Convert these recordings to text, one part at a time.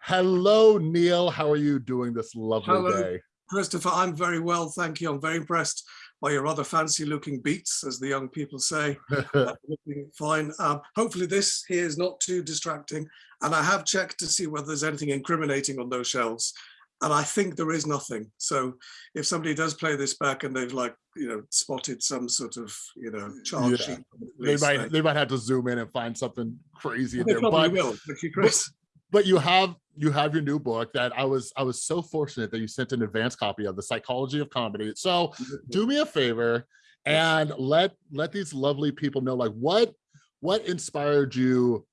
Hello, Neil. How are you doing this lovely Hello. day? Christopher, I'm very well, thank you. I'm very impressed by your rather fancy looking beats, as the young people say. Uh, looking fine. Um, hopefully this here is not too distracting. And I have checked to see whether there's anything incriminating on those shelves. And I think there is nothing. So if somebody does play this back and they've like, you know, spotted some sort of, you know, charge Yeah. sheet. they might they might have to zoom in and find something crazy in there. probably But will, Chris. But you have you have your new book that I was I was so fortunate that you sent an advance copy of the psychology of comedy. So mm-hmm. do me a favor and let let these lovely people know like what what inspired you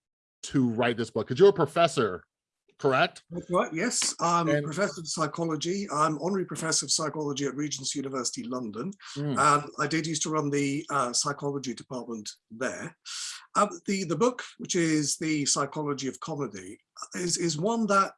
to write this book? Because you're a professor correct That's right, yes. I'm And- professor of psychology. I'm honorary professor of psychology at Regent's University, London. Mm, And I did used to run the uh, psychology department there. Um, the, the book, which is The Psychology of Comedy, is, is one that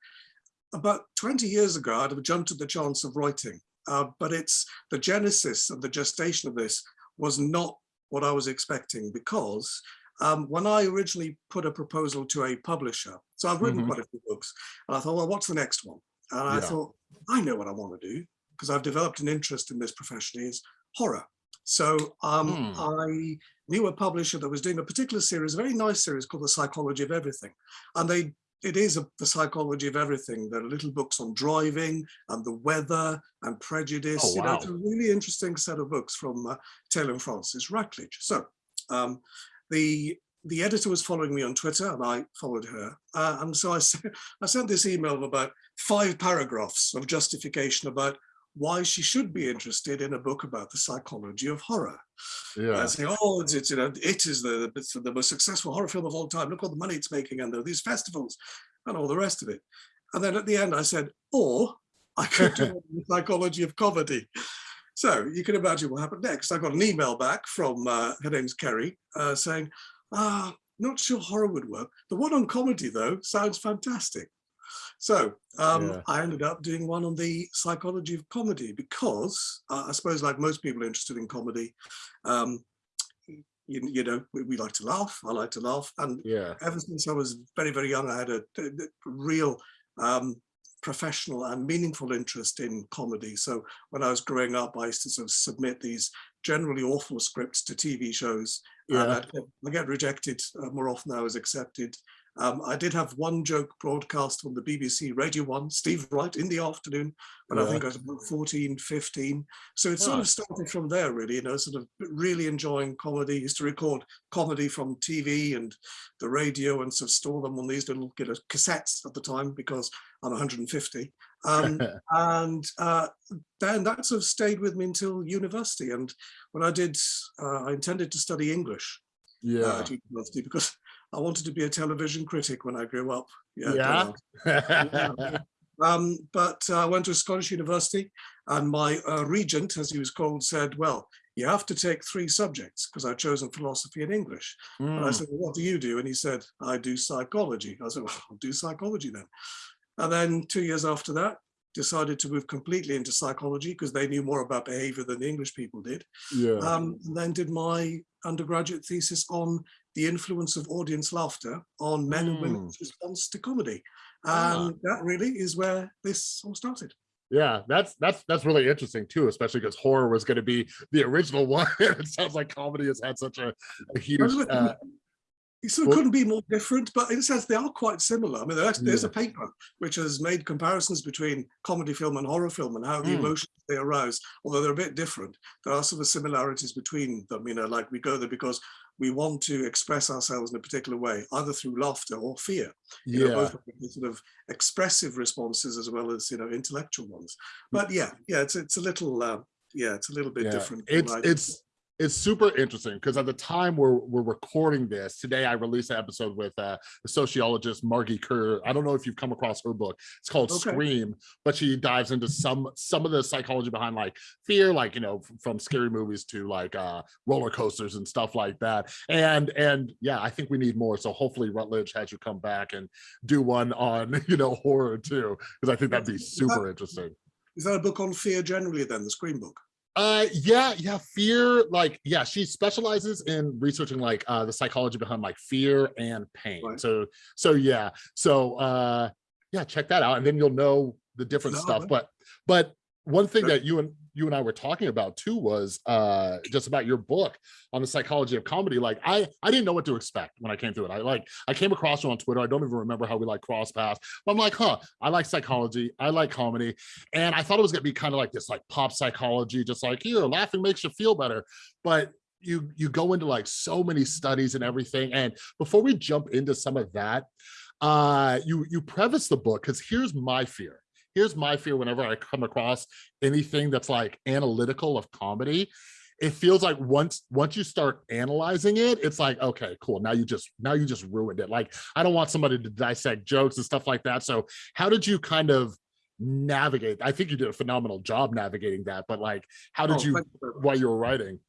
about 20 years ago, I'd have jumped at the chance of writing. Uh, but it's the genesis and the gestation of this was not what I was expecting because um, when I originally put a proposal to a publisher, so I've written Mhm. quite a few books, and I thought, well, what's the next one? And I thought, I know what I want to do because I've developed an interest in this profession is horror. So um, Hmm. I knew a publisher that was doing a particular series, a very nice series called The Psychology of Everything. And they it is a, the psychology of everything. There are little books on driving and the weather and prejudice. Oh, You know, it's a really interesting set of books from uh, Taylor and Francis Routledge. So um, the the editor was following me on Twitter and I followed her. Uh, and so I, sent, I sent this email of about five paragraphs of justification about why she should be interested in a book about the psychology of horror. yeah And saying, oh, it's, it's, you know, it is the, it's the most successful horror film of all time. Look all the money it's making and there are these festivals and all the rest of it. And then at the end I said, or I could do the psychology of comedy. So you can imagine what happened next. I got an email back from, uh, her name's Kerry, uh, saying, ah, not sure horror would work. The one on comedy though sounds fantastic. So um, Yeah. I ended up doing one on the psychology of comedy because uh, I suppose like most people interested in comedy, um, you, you know, we, we like to laugh. I like to laugh. And yeah ever since I was very, very young, I had a, a- a real um, professional and meaningful interest in comedy. So when I was growing up, I used to sort of submit these generally awful scripts to TV shows. And I'd get, I get rejected uh, more often than I was accepted. Um, I did have one joke broadcast on the BBC Radio 1, Steve Wright, in the afternoon, but I think I was about 14, 15. So it sort Huh. of started from there, really, you know, sort of really enjoying comedy. Used to record comedy from TV and the radio and sort of store them on these little you know, cassettes at the time because I'm 150. Um, and uh, then that sort of stayed with me until university. And when I did, uh, I intended to study English uh, yeah at university because I wanted to be a television critic when I grew up. don't Yeah? Um, but uh, I went to a Scottish university and my uh, regent, as he was called, said, well, you have to take three subjects because I'd chosen philosophy and English. And I Mm, said, well, what do you do? And he said, I do psychology. I said, well, I'll do psychology then. And then two years after that, decided to move completely into psychology because they knew more about behavior than the English people did. yeah Um, and then did my undergraduate thesis on the influence of audience laughter on men and women's response to comedy. Ah. And that really is where this all started. Yeah, that's that's that's really interesting too, especially because horror was going to be the original one. it sounds like comedy has had such a, a huge. Uh, It sort of Well- couldn't be more different, but in a sense, they are quite similar. I mean, there's, there's a paper which has made comparisons between comedy film and horror film and how the Mm. emotions they arouse, although they're a bit different. There are sort of similarities between them, you know, like we go there because we want to express ourselves in a particular way, either through laughter or fear. You know, yeah, both of them sort of expressive responses as well as, you know, intellectual ones. But yeah, yeah, it's, it's a little, uh, yeah, it's a little bit yeah. different. It's what I did. it's it's super interesting because at the time we're we're recording this today, I released an episode with uh, the sociologist Margee Kerr. I don't know if you've come across her book. It's called Okay. Scream, but she dives into some some of the psychology behind like fear, like you know, from scary movies to like uh, roller coasters and stuff like that. And and yeah, I think we need more. So hopefully Routledge has you come back and do one on you know horror too, because I think that'd be super interesting. Is that a book on fear generally then, the Scream book? Uh, yeah, yeah, fear, like, yeah, she specializes in researching like uh the psychology behind like fear and pain. Right. So, so yeah, so uh, yeah, check that out. And then you'll know the different No, stuff. no. But, but one thing that you and you and I were talking about too was uh just about your book on the psychology of comedy. Like I I didn't know what to expect when I came through it. I like I came across you on Twitter. I don't even remember how we like cross paths. But I'm like, huh, I like psychology, I like comedy. And I thought it was gonna be kind of like this like pop psychology, just like here, laughing makes you feel better. But you you go into like so many studies and everything. And before we jump into some of that, uh you you preface the book because here's my fear here's my fear whenever I come across anything that's like analytical of comedy. It feels like once once you start analyzing it, it's like, okay, cool. Now you just now you just ruined it. Like I don't want somebody to dissect jokes and stuff like that. So how did you kind of navigate? I think you did a phenomenal job navigating that, but like how did Oh, you you while you were writing?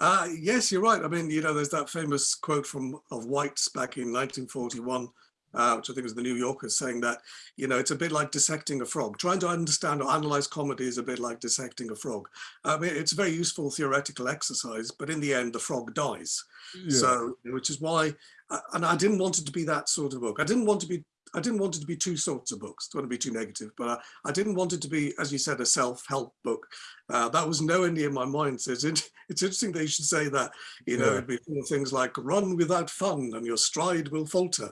Uh, yes, you're right. I mean, you know, there's that famous quote from of White's back in 1941, uh, which I think was the New Yorker saying that, you know, it's a bit like dissecting a frog. Trying to understand or analyze comedy is a bit like dissecting a frog. I mean, it's a very useful theoretical exercise, but in the end, the frog dies. Yeah. So, which is why, uh, and I didn't want it to be that sort of book. I didn't want to be, I didn't want it to be two sorts of books. Don't want to be too negative, but I, I didn't want it to be, as you said, a self-help book. Uh, that was nowhere near my mind. So it's, it's interesting that you should say that. You know, Yeah. it'd be things like "run without fun" and "your stride will falter,"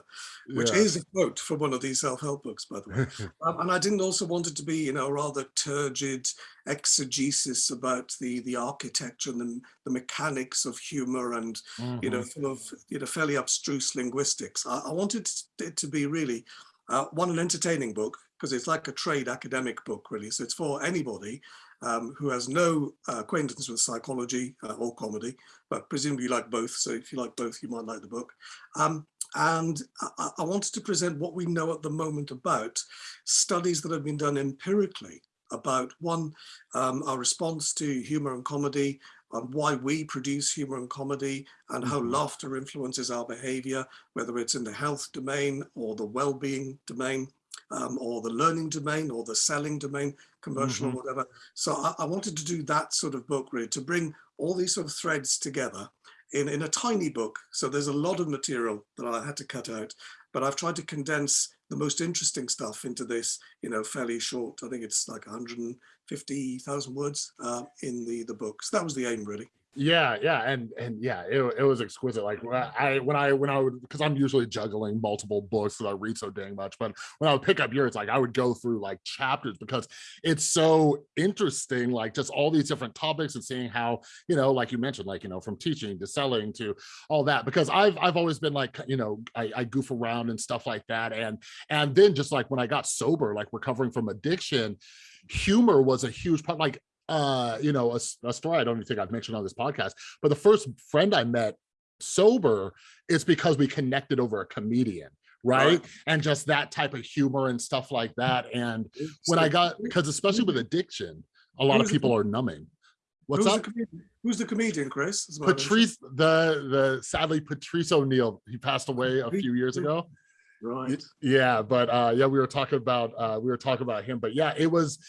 which Yeah. is a quote from one of these self-help books, by the way. Um, and I didn't also want it to be, you know, a rather turgid exegesis about the the architecture and the, the mechanics of humor and you know, Mhm. full of you know fairly abstruse linguistics. I, I wanted it to be really uh, one an entertaining book because it's like a trade academic book, really. So it's for anybody um, who has no uh, acquaintance with psychology uh, or comedy, but presumably you like both. So if you like both, you might like the book. Um, and I, I- wanted to present what we know at the moment about studies that have been done empirically about one, um, our response to humor and comedy, and why we produce humor and comedy, and how Mhm. laughter influences our behavior, whether it's in the health domain or the well-being domain, um, or the learning domain or the selling domain, commercial Mhm. or whatever. So I, I wanted to do that sort of book really to bring all these sort of threads together in, in a tiny book. So there's a lot of material that I had to cut out, but I've tried to condense the most interesting stuff into this, you know, fairly short. I think it's like 150,000 words uh, in the the book. So that was the aim, really. Yeah, yeah, and and yeah, it, it was exquisite. Like when I when I when I would because I'm usually juggling multiple books that I read so dang much, but when I would pick up yours, like I would go through like chapters because it's so interesting, like just all these different topics and seeing how you know, like you mentioned, like you know, from teaching to selling to all that. Because I've I've always been like you know, I, I goof around and stuff like that, and and then just like when I got sober, like recovering from addiction, humor was a huge part. Like uh, you know, a story I don't even think I've mentioned on this podcast, but the first friend I met sober is because we connected over a comedian, right? Right. And just that type of humor and stuff like that. And when I got, because especially with addiction, a lot of Who's the people are numbing. What's who's up? The comedian? Who's the comedian, Chris? Patrice, the the sadly Patrice O'Neal, he passed away a few years ago. Right. yeah but uh yeah we were talking about uh we were talking about him but yeah it was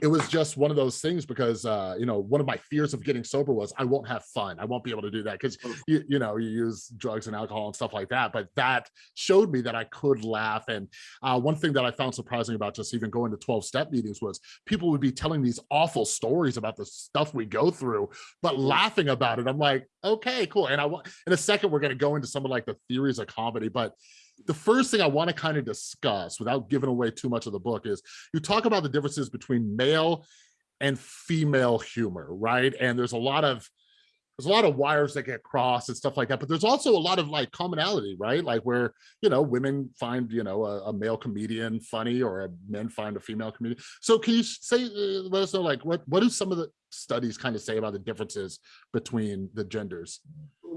it was just one of those things because uh you know one of my fears of getting sober was i won't have fun. I won't be able to do that because you, you know you use drugs and alcohol and stuff like that but that showed me that i could laugh. And uh one thing that i found surprising about just even going to 12 step meetings was people would be telling these awful stories about the stuff we go through but laughing about it. I'm like okay cool. And i want in a second we're going to go into some of like the theories of comedy but the first thing I want to kind of discuss without giving away too much of the book is you talk about the differences between male and female humor, right? And there's a lot of there's a lot of wires that get crossed and stuff like that, but there's also a lot of like commonality, right? Like where, you know, women find, you know, a, a male comedian funny or men find a female comedian. So can you say, uh, let us know, like what, what do some of the studies kind of say about the differences between the genders?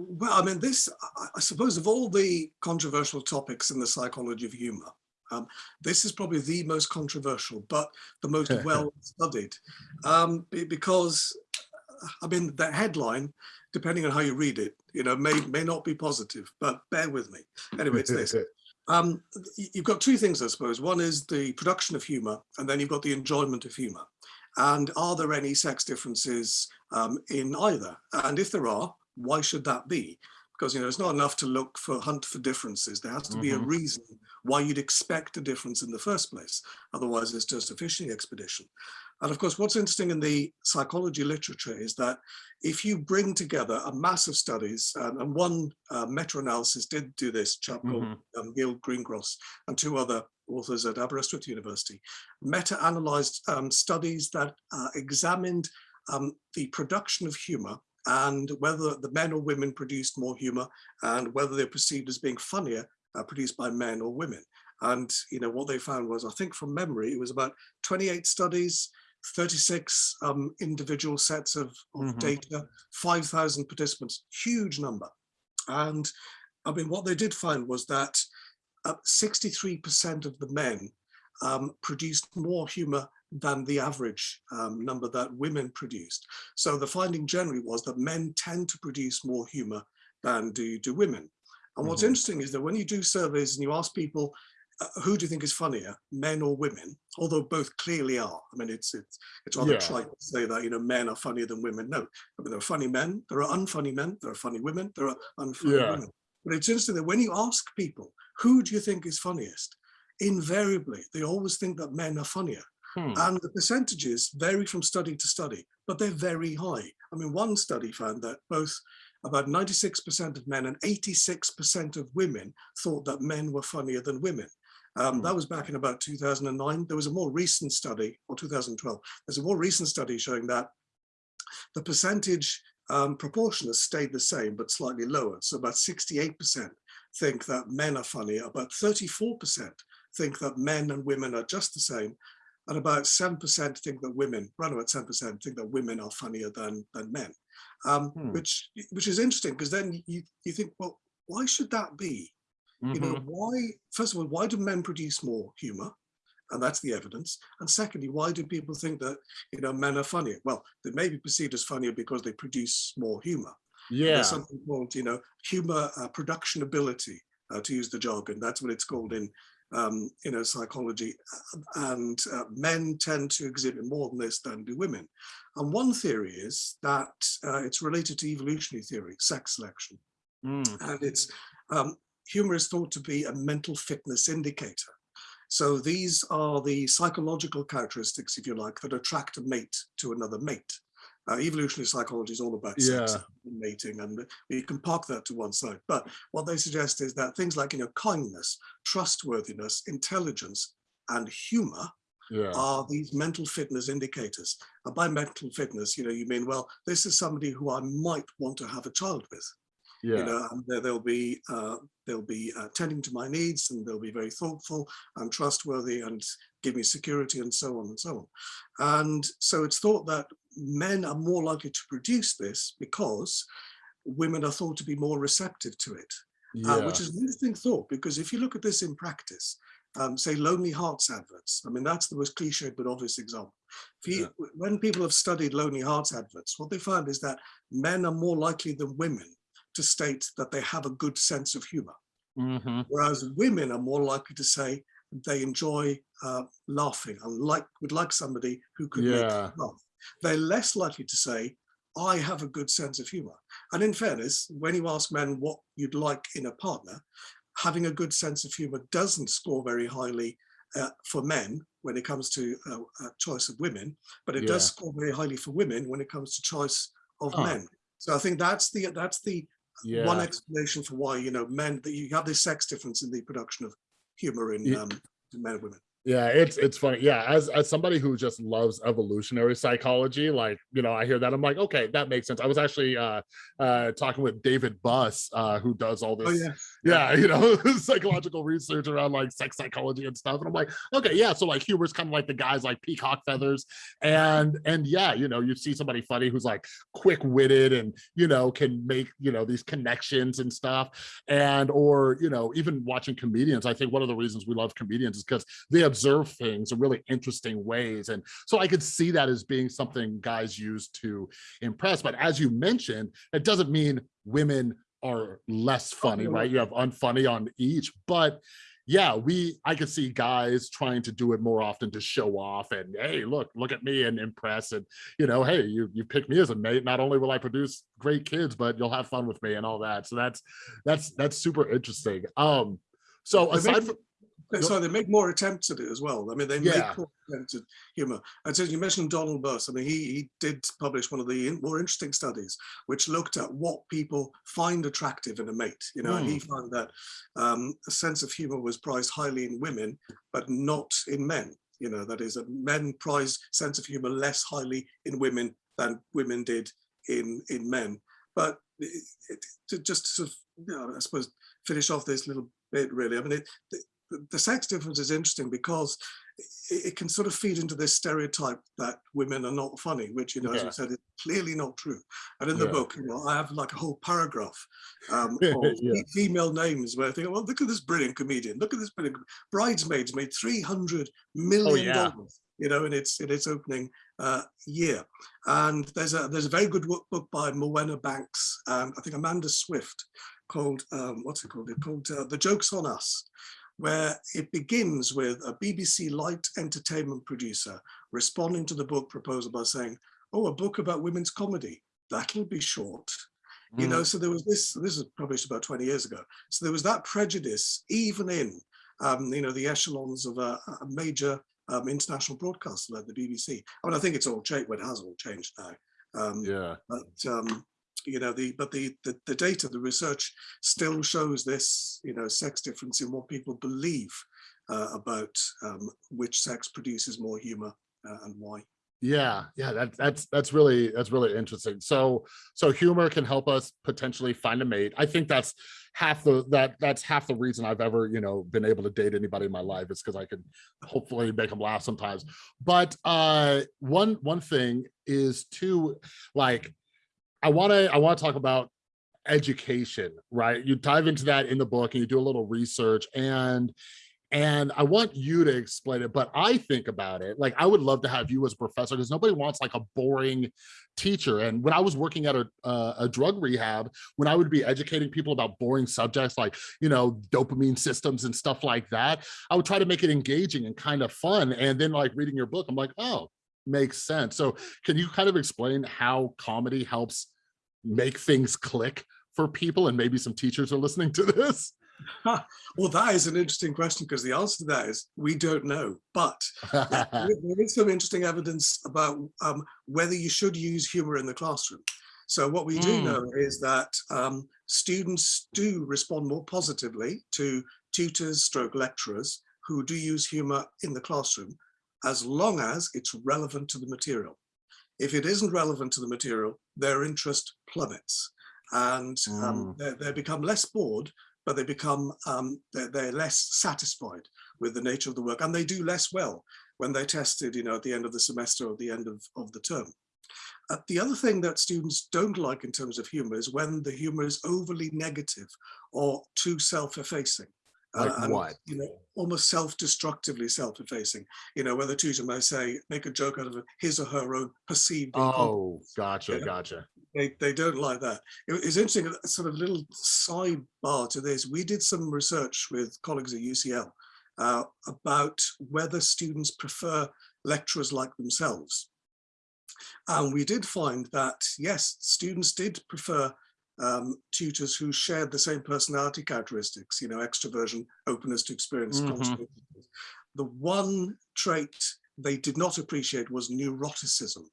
Well, I mean, this, I- suppose, of all the controversial topics in the psychology of humor, um, this is probably the most controversial, but the most well studied, um, because, I mean, the headline, depending on how you read it, you know, may may not be positive, but bear with me. Anyway, it's this. Um, you've got two things, I suppose. One is the production of humor, and then you've got the enjoyment of humor. And are there any sex differences um, in either? And if there are, why should that be? because you know it's not enough to look for hunt for differences. There has to be a Mhm. reason why you'd expect a difference in the first place. Otherwise, it's just a fishing expedition. And of course, what's interesting in the psychology literature is that if you bring together a mass of studies, um, and one uh, meta-analysis did do this, chap called Mhm. um, Gil Greengross and two other authors at Aberystwyth University, meta-analyzed um, studies that uh, examined um, the production of humor and whether the men or women produced more humor and whether they're perceived as being funnier uh, produced by men or women. And you know what they found was, I think from memory, it was about 28 studies, 36 um, individual sets of, of Mhm. data, 5,000 participants, huge number. And I mean, what they did find was that 63% of the men um, produced more humor than the average um, number that women produced. So the finding generally was that men tend to produce more humor than do, do women. And what's Mhm. interesting is that when you do surveys and you ask people, uh, who do you think is funnier, men or women? Although both clearly are. I mean, it's it's it's rather Yeah. trite to say that you know men are funnier than women. No, I mean there are funny men, there are unfunny men, there are funny women, there are unfunny Yeah. women. But it's interesting that when you ask people, who do you think is funniest? Invariably, they always think that men are funnier. Hmm. And the percentages vary from study to study, but they're very high. I mean, one study found that both about 96% of men and 86% of women thought that men were funnier than women. Um, Hmm. that was back in about 2009. There was a more recent study, or 2012, there's a more recent study showing that the percentage um, proportion has stayed the same, but slightly lower. So about 68% think that men are funnier, about 34% think that men and women are just the same, and about 7% think that women, around about 10% think that women are funnier than, than men, um, Hmm. which, which is interesting because then you, you think, well, why should that be? You know, Mhm. why, first of all, why do men produce more humor? And that's the evidence. And secondly, why do people think that, you know, men are funnier? Well, they may be perceived as funnier because they produce more humor. Yeah. There's something called, you know, humor uh, production ability, uh, to use the jargon. That's what it's called in, um, you know, psychology. And uh, men tend to exhibit more than this than do women. And one theory is that uh, it's related to evolutionary theory, sex selection. Mm. And it's, um, humor is thought to be a mental fitness indicator. So these are the psychological characteristics, if you like, that attract a mate to another mate. Uh, evolutionary psychology is all about sex Yeah. and mating, and we can park that to one side. But what they suggest is that things like, you know, kindness, trustworthiness, intelligence, and humor Yeah. are these mental fitness indicators. And by mental fitness, you know, you mean, well, this is somebody who I might want to have a child with Yeah. you know, and they- they'll be uh, they'll be uh, tending to my needs, and they'll be very thoughtful and trustworthy, and give me security, and so on and so on. And so it's thought that men are more likely to produce this because women are thought to be more receptive to it, yeah. uh, which is an interesting thought because if you look at this in practice, um, say Lonely Hearts adverts, I mean, that's the most cliched but obvious example. You, When people have studied Lonely Hearts adverts, what they find is that men are more likely than women to state that they have a good sense of humor, Mhm. whereas women are more likely to say they enjoy uh, laughing and like would like somebody who could make Yeah. them laugh. They're less likely to say, I have a good sense of humor. And in fairness, when you ask men what you'd like in a partner, having a good sense of humor doesn't score very highly uh, for men when it comes to uh, uh, choice of women, but it does score very highly for women when it comes to choice of Huh. men. So I think that's the that's the Yeah. one explanation for why you know men that you have this sex difference in the production of humor in Ye- um, in men and women. Yeah, it's it's funny. Yeah, as as somebody who just loves evolutionary psychology, like you know, I hear that I'm like, okay, that makes sense. I was actually uh uh talking with David Buss, uh, who does all this, Oh yeah, yeah, you know, psychological research around like sex psychology and stuff. And I'm like, okay, yeah, so like humor's kind of like the guys like peacock feathers, and and yeah, you know, you see somebody funny who's like quick-witted and you know can make you know these connections and stuff, and or you know even watching comedians. I think one of the reasons we love comedians is because they observe things in really interesting ways. And so I could see that as being something guys use to impress. But as you mentioned, it doesn't mean women are less funny, right? You have unfunny on each, but yeah, we I could see guys trying to do it more often to show off and hey, look, look at me and impress and you know, hey, you you pick me as a mate. Not only will I produce great kids, but you'll have fun with me and all that. So that's that's that's super interesting. Um, so aside from So they make more attempts at it as well. I mean, they Yeah. make more attempts at humor. And so you mentioned Donald Buss. I mean, he, he did publish one of the in- more interesting studies, which looked at what people find attractive in a mate. You know, and he found that um, a sense of humor was prized highly in women, but not in men. You know, that is, that men prize sense of humor less highly in women than women did in in men. But it, it, to just sort of, you know, I suppose, finish off this little bit really. I mean, it, the, sex difference is interesting because it, can sort of feed into this stereotype that women are not funny, which, you know, as Yeah. you said, is clearly not true. And in the Yeah. book, you know, I have like a whole paragraph um, of Yeah. female names where I think, well, look at this brilliant comedian. Look at this brilliant bridesmaids made three hundred million yeah. dollars. You know, in its in its opening uh, year, and there's a there's a very good book by Morwenna Banks, um, I think Amanda Swift, called um, what's it called? It's called uh, The Jokes on Us, where it begins with a BBC light entertainment producer responding to the book proposal by saying, "Oh, a book about women's comedy. That'll be short." You Mm. know, so there was this. This was published about 20 years ago. So there was that prejudice even in, um, you know, the echelons of a, a major um, international broadcaster like the BBC. I mean, I think it's all changed. Well, it has all changed now. Um, yeah. but um, you know the but the, the the data the research still shows this you know sex difference in what people believe uh, about um, which sex produces more humor uh, and why Yeah, yeah, that, that's that's really that's really interesting. So so humor can help us potentially find a mate. I think that's half the that that's half the reason I've ever you know been able to date anybody in my life is because I can hopefully make them laugh sometimes. But uh, one one thing is to like I want to I want to talk about education, right? You dive into that in the book and you do a little research and and I want you to explain it, but I think about it like I would love to have you as a professor because nobody wants like a boring teacher. And when I was working at a, uh, a drug rehab, when I would be educating people about boring subjects like, you know, dopamine systems and stuff like that, I would try to make it engaging and kind of fun. And then like reading your book, I'm like, oh, makes sense. So can you kind of explain how comedy helps make things click for people and maybe some teachers are listening to this? well that is an interesting question because the answer to that is we don't know but there there is some interesting evidence about um, whether you should use humor in the classroom so what we do Mm. know is that um, students do respond more positively to tutors stroke lecturers who do use humor in the classroom as long as it's relevant to the material if it isn't relevant to the material their interest plummets. And um, they, they become less bored but they become um, they're, they're less satisfied with the nature of the work and they do less well when they're tested you know at the end of the semester or the end of, of the term. Uh, the other thing that students don't like in terms of humor is when the humor is overly negative or too self-effacing Like Uh, and, what? you know almost self-destructively self-effacing you know where the tutor may say make a joke out of his or her own perceived Oh, gotcha, Yeah. gotcha. they, they don't like that. It, it's interesting, sort of little sidebar to this. We did some research with colleagues at UCL uh, about whether students prefer lecturers like themselves. And we did find that, yes, students did prefer um, tutors who shared the same personality characteristics, you know, extroversion, openness to experience. Mhm. The one trait they did not appreciate was neuroticism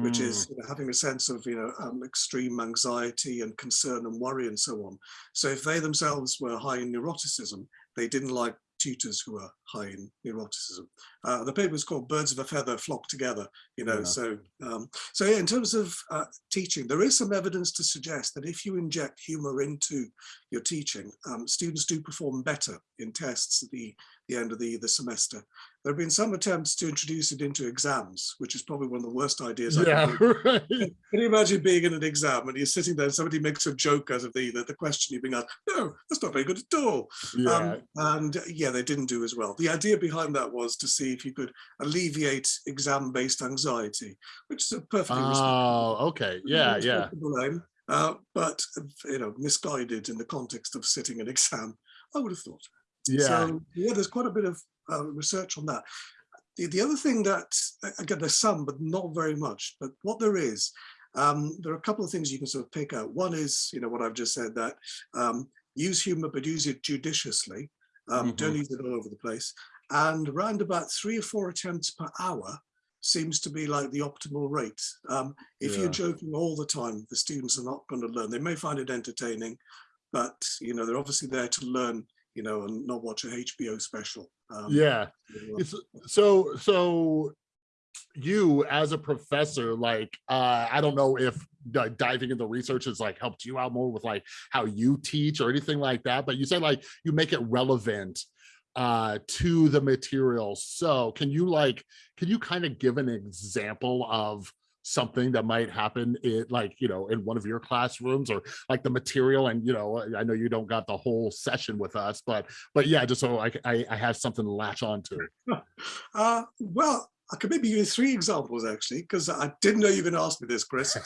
which Mm. is you know, having a sense of you know um, extreme anxiety and concern and worry and so on. So if they themselves were high in neuroticism, they didn't like tutors who are high in neuroticism. Uh, the paper is called "Birds of a Feather Flock Together." You know, Yeah. so um, so yeah, in terms of uh, teaching, there is some evidence to suggest that if you inject humor into your teaching, um, students do perform better in tests at the the end of the the semester. There have been some attempts to introduce it into exams, which is probably one of the worst ideas. I can Yeah, right. Can you imagine being in an exam and you're sitting there and somebody makes a joke out of the, the, the question you've been asked? No, that's not very good at all. Yeah, Um, and yeah, they didn't do as well. The idea behind that was to see if you could alleviate exam-based anxiety, which is a perfectly oh, okay, yeah, yeah. aim, uh, but you know, misguided in the context of sitting an exam, I would have thought. Yeah. So yeah, there's quite a bit of uh, research on that. The, the other thing that, again, there's some, but not very much, but what there is, um, there are a couple of things you can sort of pick out. One is, you know, what I've just said that um, use humor, but use it judiciously. Um, Mhm. Don't use it all over the place. And around about three or four attempts per hour seems to be like the optimal rate. Um, if Yeah. you're joking all the time, the students are not going to learn. They may find it entertaining, but you know they're obviously there to learn, you know, and not watch a HBO special. Um, Yeah. It's so so you as a professor, like uh I don't know if diving into research has like helped you out more with like how you teach or anything like that, but you said like you make it relevant uh to the material. So can you like can you kind of give an example of something that might happen in like you know in one of your classrooms or like the material and you know i know you don't got the whole session with us but but yeah just so i i, I have something to latch on to Uh, well, I could maybe give you three examples actually, because I didn't know you were going to ask me this, Chris. So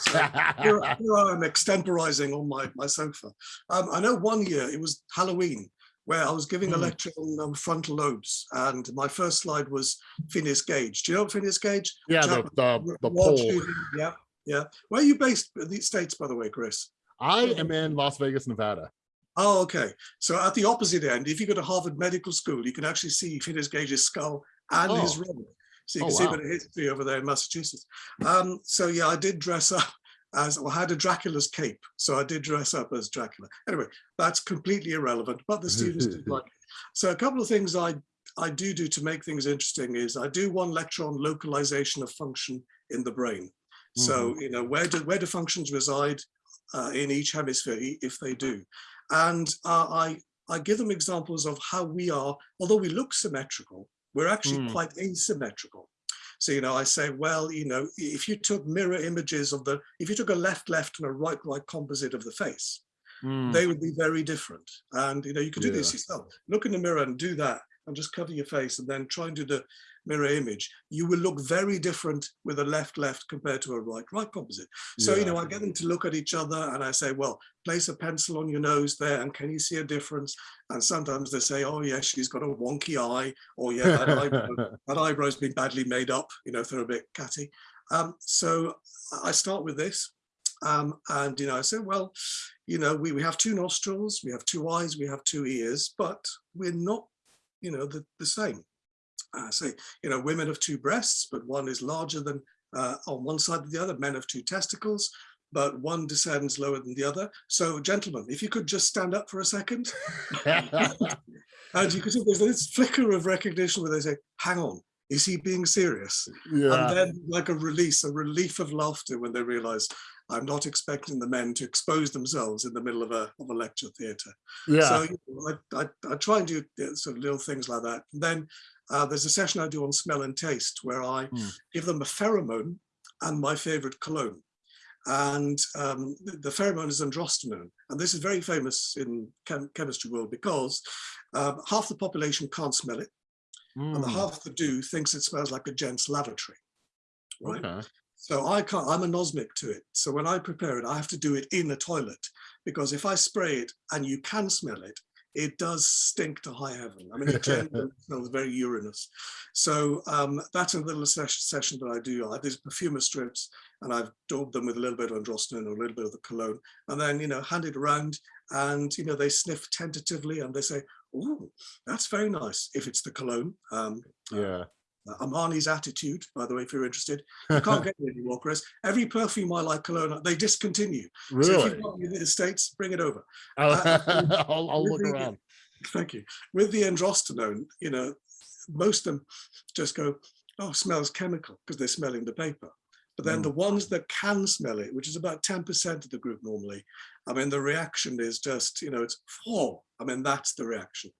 here, here I am extemporizing on my, my sofa. Um, I know one year it was Halloween where I was giving a Hmm. lecture on um, frontal lobes and my first slide was Phineas Gage. Do you know Phineas Gage? yeah the the, the pole shooting, Yeah, yeah. Where are you based in the States, by the way, Chris? i am in las vegas nevada Oh, okay. So at the opposite end, if you go to Harvard Medical School, you can actually see Phineas Gage's skull and his Oh. ring. So you Oh, can see a wow. bit of history over there in Massachusetts. Um, so yeah, I did dress up as, or had a Dracula's cape. So I did dress up as Dracula. Anyway, that's completely irrelevant, but the students did like it. So a couple of things I, I do do to make things interesting is I do one lecture on localization of function in the brain. So, you know, where do, where do functions reside uh, in each hemisphere, if they do? And uh, I, I give them examples of how we are, although we look symmetrical, we're actually Mm. quite asymmetrical. So, you know, I say, well, you know, if you took mirror images of the, if you took a left, left and a right, right composite of the face, Mm, they would be very different. And, you know, you could do this yourself. Look in the mirror and do that and just cover your face and then try and do the mirror image. You will look very different with a left, left compared to a right, right composite. So, you know, I get them to look at each other and I say, well, place a pencil on your nose there and can you see a difference? And sometimes they say, oh, yeah, she's got a wonky eye or yeah, that, eyebrow, that eyebrow's been badly made up, you know, if they're a bit catty. Um, so I start with this. Um, and, you know, I say, well, you know, we, we have two nostrils, we have two eyes, we have two ears, but we're not, you know, the, the same. I say, you know, women have two breasts, but one is larger than uh, on one side of the other. Men have two testicles, but one descends lower than the other. So, gentlemen, if you could just stand up for a second, and you could see there's this flicker of recognition where they say, "Hang on, is he being serious?" yeah And then, like a release, a relief of laughter when they realise I'm not expecting the men to expose themselves in the middle of a of a lecture theatre. yeah So you know, I, I, I try and do uh, sort of little things like that. And then uh, there's a session I do on smell and taste where I Hmm. give them a pheromone and my favorite cologne. And um, the, the pheromone is androstenone. And this is very famous in chem chemistry world because uh, half the population can't smell it and the Mm, half that do thinks it smells like a gent's lavatory. Right. okay. So I can't, I'm anosmic to it. So when I prepare it, I have to do it in a toilet because if I spray it and you can smell it, it does stink to high heaven. I mean, it smells very urinous. So um, that's a little ses- session that I do. I have these perfumer strips and I've daubed them with a little bit of androstenone or a little bit of the cologne and then, you know, hand it around and, you know, they sniff tentatively and they say, oh, that's very nice if it's the cologne. Um, yeah uh, Armani's attitude, by the way, if you're interested. You can't get it anymore, Chris. Every perfume I like cologne, they discontinue. Really? So if you've got in the States, bring it over. I'll, uh, I'll, I'll look really- around Thank you. With the androstenone, you know, most of them just go, oh, smells chemical because they're smelling the paper. But then Mm. the ones that can smell it, which is about 10% of the group normally, I mean, the reaction is just, you know, it's, oh, I mean, that's the reaction.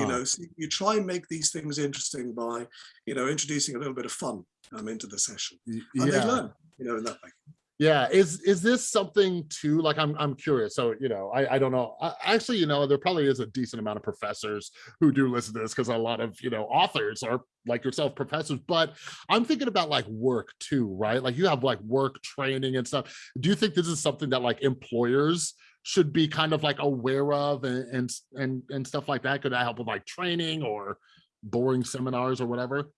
You know, so you try and make these things interesting by, you know, introducing a little bit of fun um, into the session. And they yeah learn, you know, in that way. Yeah, is is this something too? Like, I'm I'm curious. So you know, I I don't know. I, actually, you know, there probably is a decent amount of professors who do listen to this because a lot of you know authors are like yourself professors. But I'm thinking about like work too, right? Like you have like work training and stuff. Do you think this is something that like employers should be kind of like aware of and and and, and stuff like that? Could that help with like training or boring seminars or whatever?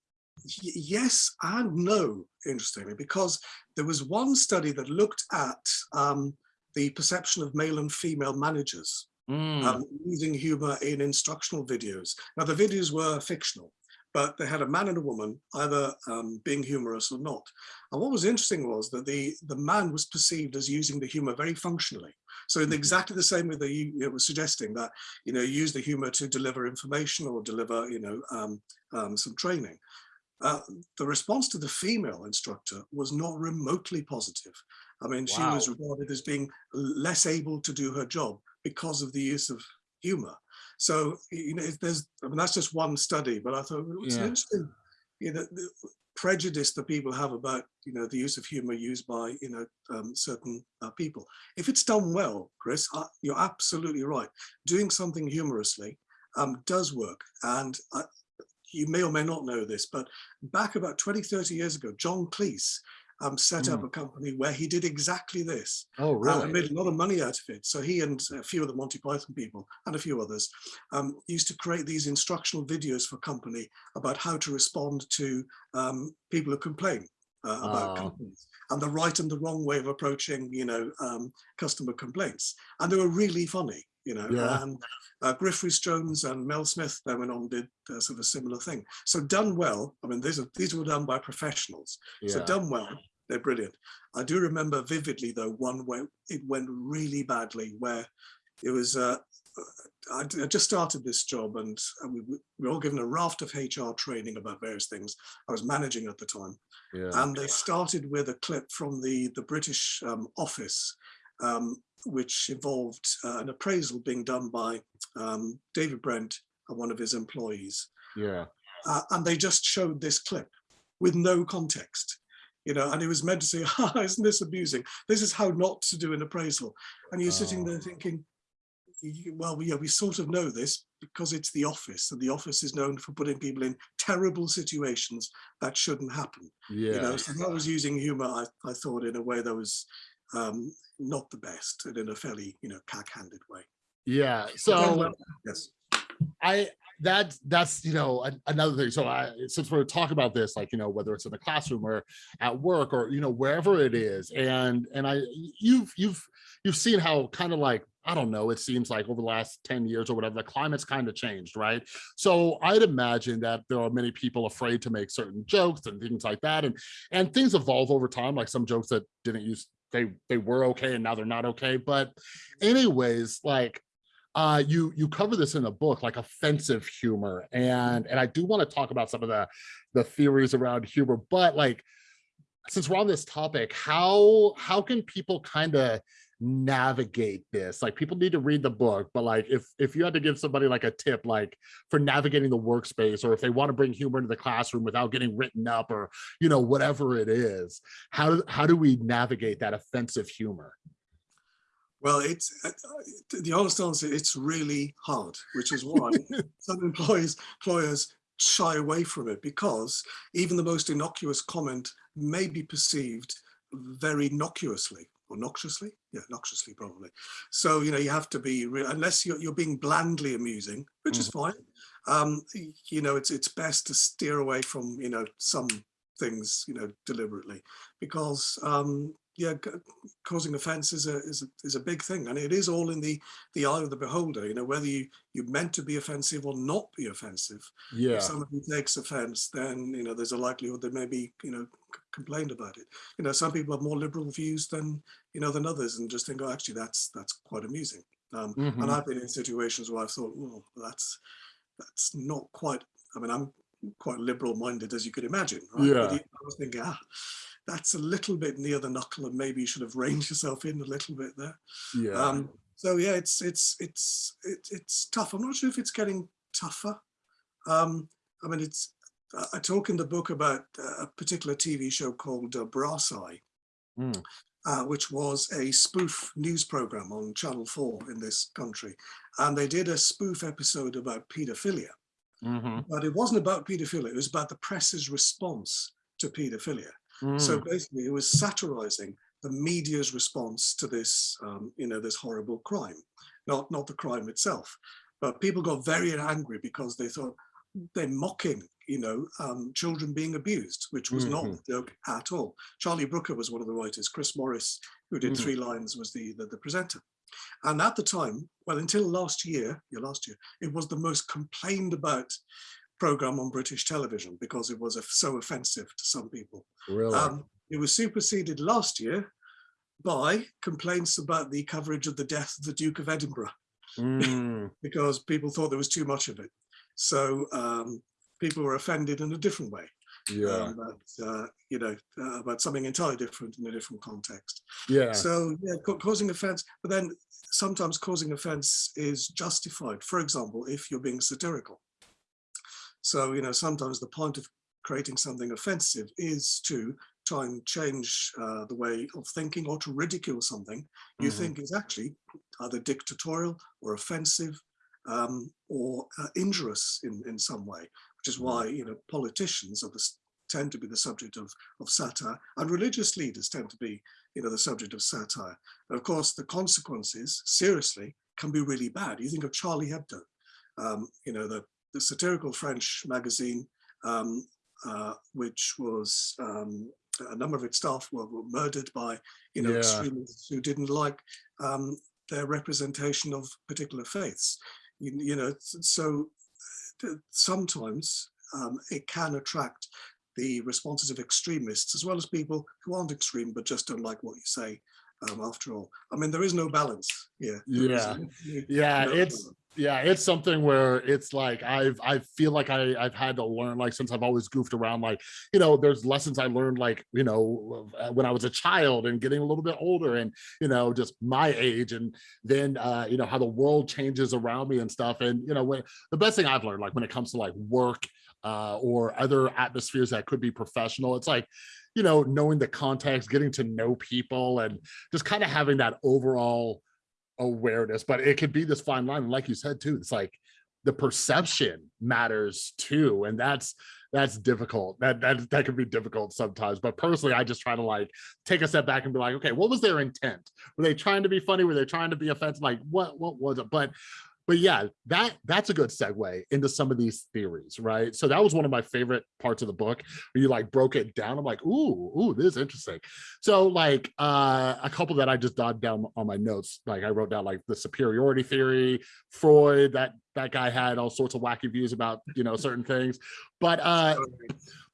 Yes and no, interestingly, because there was one study that looked at um, the perception of male and female managers Mm, um, using humor in instructional videos. Now, the videos were fictional, but they had a man and a woman either um, being humorous or not. And what was interesting was that the, the man was perceived as using the humor very functionally. So in Mhm. exactly the same way that you, you were suggesting that, you know, use the humor to deliver information or deliver, you know, um, um, some training. Uh, the response to the female instructor was not remotely positive. I mean, she was regarded as being less able to do her job because of the use of humor. So, you know, there's, I mean, that's just one study, but I thought it's Yeah. interesting, you know, the prejudice that people have about, you know, the use of humor used by, you know, um, certain uh, people. If it's done well, Chris, uh, you're absolutely right. Doing something humorously um, does work. And uh, you may or may not know this, but back about 20, 30 years ago, John Cleese um, set up Mm. a company where he did exactly this oh, uh, really? and made a lot of money out of it. So he and a few of the Monty Python people and a few others um, used to create these instructional videos for company about how to respond to um, people who complain uh, about Oh. companies and the right and the wrong way of approaching, you know, um, customer complaints. And they were really funny, you know. Yeah. And uh, Griff Rhys Jones and Mel Smith then went on and did uh, sort of a similar thing. So done well. I mean, these are these were done by professionals. So done well, they're brilliant. I do remember vividly though one where it went really badly, where it was. Uh, I, I just started this job, and, and we, we were all given a raft of HR training about various things. I was managing at the time, Yeah. and they started with a clip from the the British um, office, um, which involved uh, an appraisal being done by um, David Brent and one of his employees Yeah. uh, and they just showed this clip with no context you know and it was meant to say ah, isn't this amusing this is how not to do an appraisal and you're sitting there Oh. thinking well yeah we sort of know this because it's the office and the office is known for putting people in terrible situations that shouldn't happen Yeah. you know so that was using humor I, I thought in a way that was um not the best and in a fairly you know cack-handed way yeah. So yes I that that's you know an- another thing. So I since we're talking about this, like you know whether it's in the classroom or at work or you know wherever it is, and and I you've you've you've seen how kind of like I don't know. It seems like over the last ten years or whatever, the climate's kind of changed, right? So I'd imagine that there are many people afraid to make certain jokes and things like that, and and things evolve over time. Like some jokes that didn't use they they were okay and now they're not okay. But anyways, like uh you you cover this in the book like offensive humor and and i do want to talk about some of the the theories around humor but like since we're on this topic how how can people kind of navigate this like people need to read the book but like if if you had to give somebody like a tip like for navigating the workspace or if they want to bring humor into the classroom without getting written up or you know whatever it is how do how do we navigate that offensive humor Well, it's uh, the honest answer. It's really hard, which is why some employees employers shy away from it because even the most innocuous comment may be perceived very innocuously or noxiously. Yeah, noxiously probably. So you know you have to be unless you're you're being blandly amusing, which is fine. Um, you know, it's it's best to steer away from you know some things you know deliberately because um, yeah, causing offence is a is a, is a big thing, and it is all in the the eye of the beholder. You know, whether you you meant to be offensive or not be offensive. yeah If somebody takes offence, then you know there's a likelihood they may be you know complained about it. You know, some people have more liberal views than you know than others, and just think, oh, actually, that's that's quite amusing. Um, Mhm. And I've been in situations where I've thought, well, that's that's not quite. I mean, I'm quite liberal-minded, as you could imagine. Right? Yeah. But I was thinking, ah, that's a little bit near the knuckle, and maybe you should have reined yourself in a little bit there. yeah Um, so yeah, it's it's it's it, it's tough. I'm not sure if it's getting tougher. Um, I mean, it's. I- I talk in the book about uh, a particular TV show called uh, Brass Eye, Mm. uh, which was a spoof news program on Channel Four in this country, and they did a spoof episode about paedophilia. Mhm. But it wasn't about paedophilia; it was about the press's response to paedophilia. So Mm. basically, it was satirizing the media's response to this, um, you know, this horrible crime, not not the crime itself, but people got very angry because they thought they're mocking, you know, um, children being abused, which was mm -hmm. not Mm-hmm. the joke at all. Charlie Brooker was one of the writers. Chris Morris, who did Mm. Three Lines, was the, the the presenter. And at the time, well, until last year, yeah, last year, it was the most complained about program on British television because it was so offensive to some people. Really? Um, it was superseded last year by complaints about the coverage of the death of the Duke of Edinburgh Mm, because people thought there was too much of it. So um, people were offended in a different way. yeah. Um, but, uh, you know, uh, about something entirely different in a different context. Yeah. So yeah, ca- causing offense, but then sometimes causing offense is justified. For example, if you're being satirical. So, you know, sometimes the point of creating something offensive is to try and change uh, the way of thinking or to ridicule something you Mhm. think is actually either dictatorial or offensive um, or uh, injurious in, in some way, which is why, you know, politicians are the, tend to be the subject of, of satire and religious leaders tend to be, you know, the subject of satire. And of course, the consequences, seriously, can be really bad. You think of Charlie Hebdo, um, you know, the, the satirical French magazine, um, uh, which was um, a number of its staff were, were murdered by, you know, Yeah. extremists who didn't like um, their representation of particular faiths. You, you know, so sometimes um, it can attract the responses of extremists as well as people who aren't extreme but just don't like what you say. Um, after all, I mean, there is no balance here. There is Yeah. literally Yeah, no it's balance. Yeah, it's something where it's like I've I feel like I I've had to learn like since I've always goofed around like you know there's lessons I learned like you know uh, when I was a child and getting a little bit older and you know just my age and then uh you know how the world changes around me and stuff. And you know when the best thing I've learned like when it comes to like work uh or other atmospheres that could be professional it's like you know knowing the context getting to know people and just kind of having that overall awareness, but it could be this fine line. And like you said too, it's like the perception matters too. And that's that's difficult. That that that can be difficult sometimes. But personally, I just try to like take a step back and be like, okay, what was their intent? Were they trying to be funny? Were they trying to be offensive? Like what what was it? But but yeah, that that's a good segue into some of these theories, right? So that was one of my favorite parts of the book you like broke it down. I'm like, ooh, ooh, this is interesting. So like uh, a couple that I just jotted down on my notes, like I wrote down like the superiority theory, Freud, that that guy had all sorts of wacky views about you know certain things. But uh,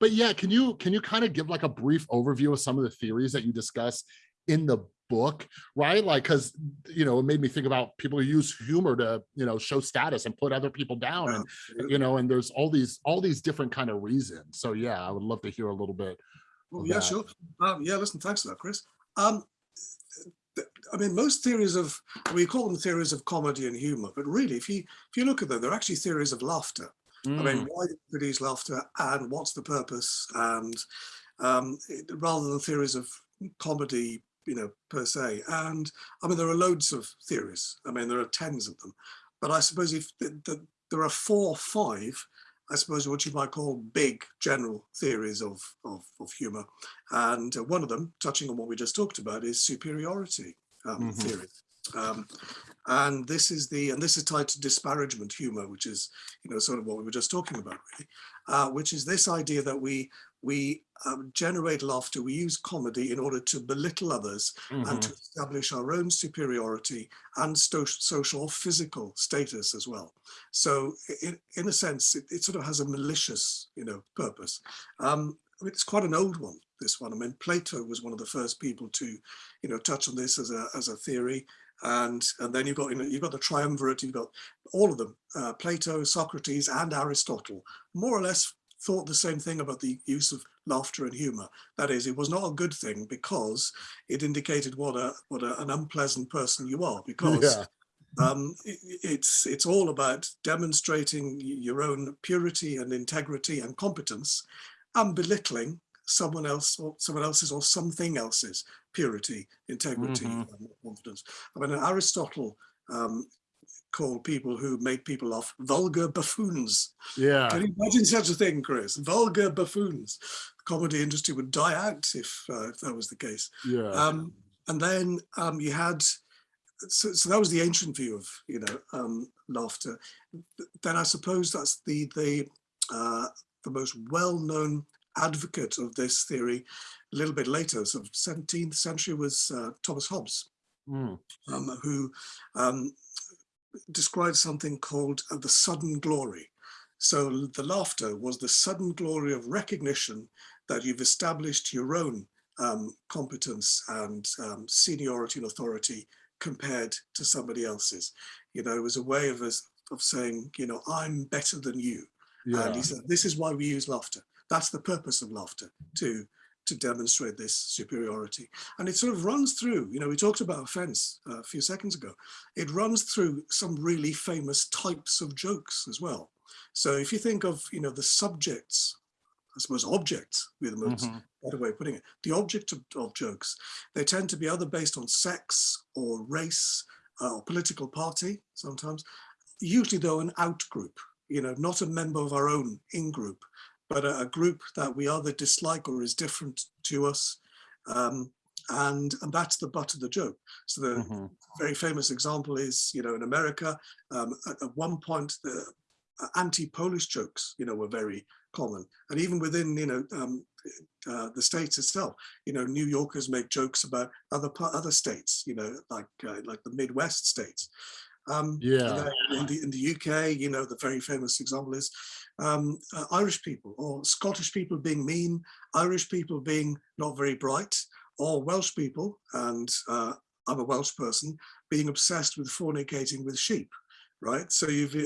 but yeah, can you can you kind of give like a brief overview of some of the theories that you discuss in the book, right? Like, because you know, it made me think about people who use humor to you know show status and put other people down, and you know, and there's all these all these different kind of reasons. So yeah, I would love to hear a little bit. Oh, yeah, that. sure. Um, yeah, listen, thanks for that, Chris. Um, I mean, most theories of, we call them theories of comedy and humor, but really, if you if you look at them, they're actually theories of laughter. I Mm, mean, why do we produce laughter and what's the purpose? And um, it- rather than theories of comedy, you know, per se. And I mean, there are loads of theories. I mean, there are tens of them. But I suppose if the, the, there are four or five, I suppose what you might call big general theories of, of, of humor. And uh, one of them, touching on what we just talked about, is superiority um, Mhm. theory. Um, and this is the and this is tied to disparagement humor, which is you know sort of what we were just talking about, really, uh, which is this idea that we we um, generate laughter, we use comedy in order to belittle others and mhm. to establish our own superiority and sto- social or physical status as well. So in, in a sense, it, it sort of has a malicious, you know, purpose. Um, it's quite an old one, this one. I mean, Plato was one of the first people to, you know, touch on this as a, as a theory. And, and then you've got, you know, you've got the triumvirate, you've got all of them, uh, Plato, Socrates, and Aristotle, more or less thought the same thing about the use of laughter and humor. That is, it was not a good thing because it indicated what a what a, an unpleasant person you are. Because Yeah. um, it's it's all about demonstrating your own purity and integrity and competence, and belittling someone else or someone else's or something else's purity, integrity, Mhm. and confidence. I mean, Aristotle um, called people who make people laugh vulgar buffoons. Yeah. Can you imagine such a thing, Chris? Vulgar buffoons. The comedy industry would die out if, uh, if that was the case. Yeah. Um, and then um, you had, so, so that was the ancient view of, you know, um, laughter. Then I suppose that's the the uh, the most well-known advocate of this theory a little bit later, so 17th century was uh, Thomas Hobbes, Mm. um, who um, described something called uh, the sudden glory. So the laughter was the sudden glory of recognition that you've established your own um, competence and um, seniority and authority compared to somebody else's. You know, it was a way of us of saying, you know, I'm better than you. Yeah. And he said, this is why we use laughter. That's the purpose of laughter, to to demonstrate this superiority. And it sort of runs through, you know, we talked about offense uh, a few seconds ago. It runs through some really famous types of jokes as well. So if you think of, you know, the subjects, I suppose objects, with the most Mhm. better way of putting it, the object of, of jokes, they tend to be either based on sex or race uh, or political party sometimes, usually though an out group, you know, not a member of our own in group, but a, a group that we either dislike or is different to us. Um, and, and that's the butt of the joke. So the Mhm. very famous example is, you know, in America, um, at, at one point, the uh, anti-Polish jokes, you know, were very common. And even within, you know, um, uh, the states itself, you know, New Yorkers make jokes about other other states, you know, like uh, like the Midwest states. Um, Yeah. then in the, in the UK, you know, the very famous example is um, uh, Irish people or Scottish people being mean, Irish people being not very bright, or Welsh people, and uh, I'm a Welsh person, being obsessed with fornicating with sheep, right? So you've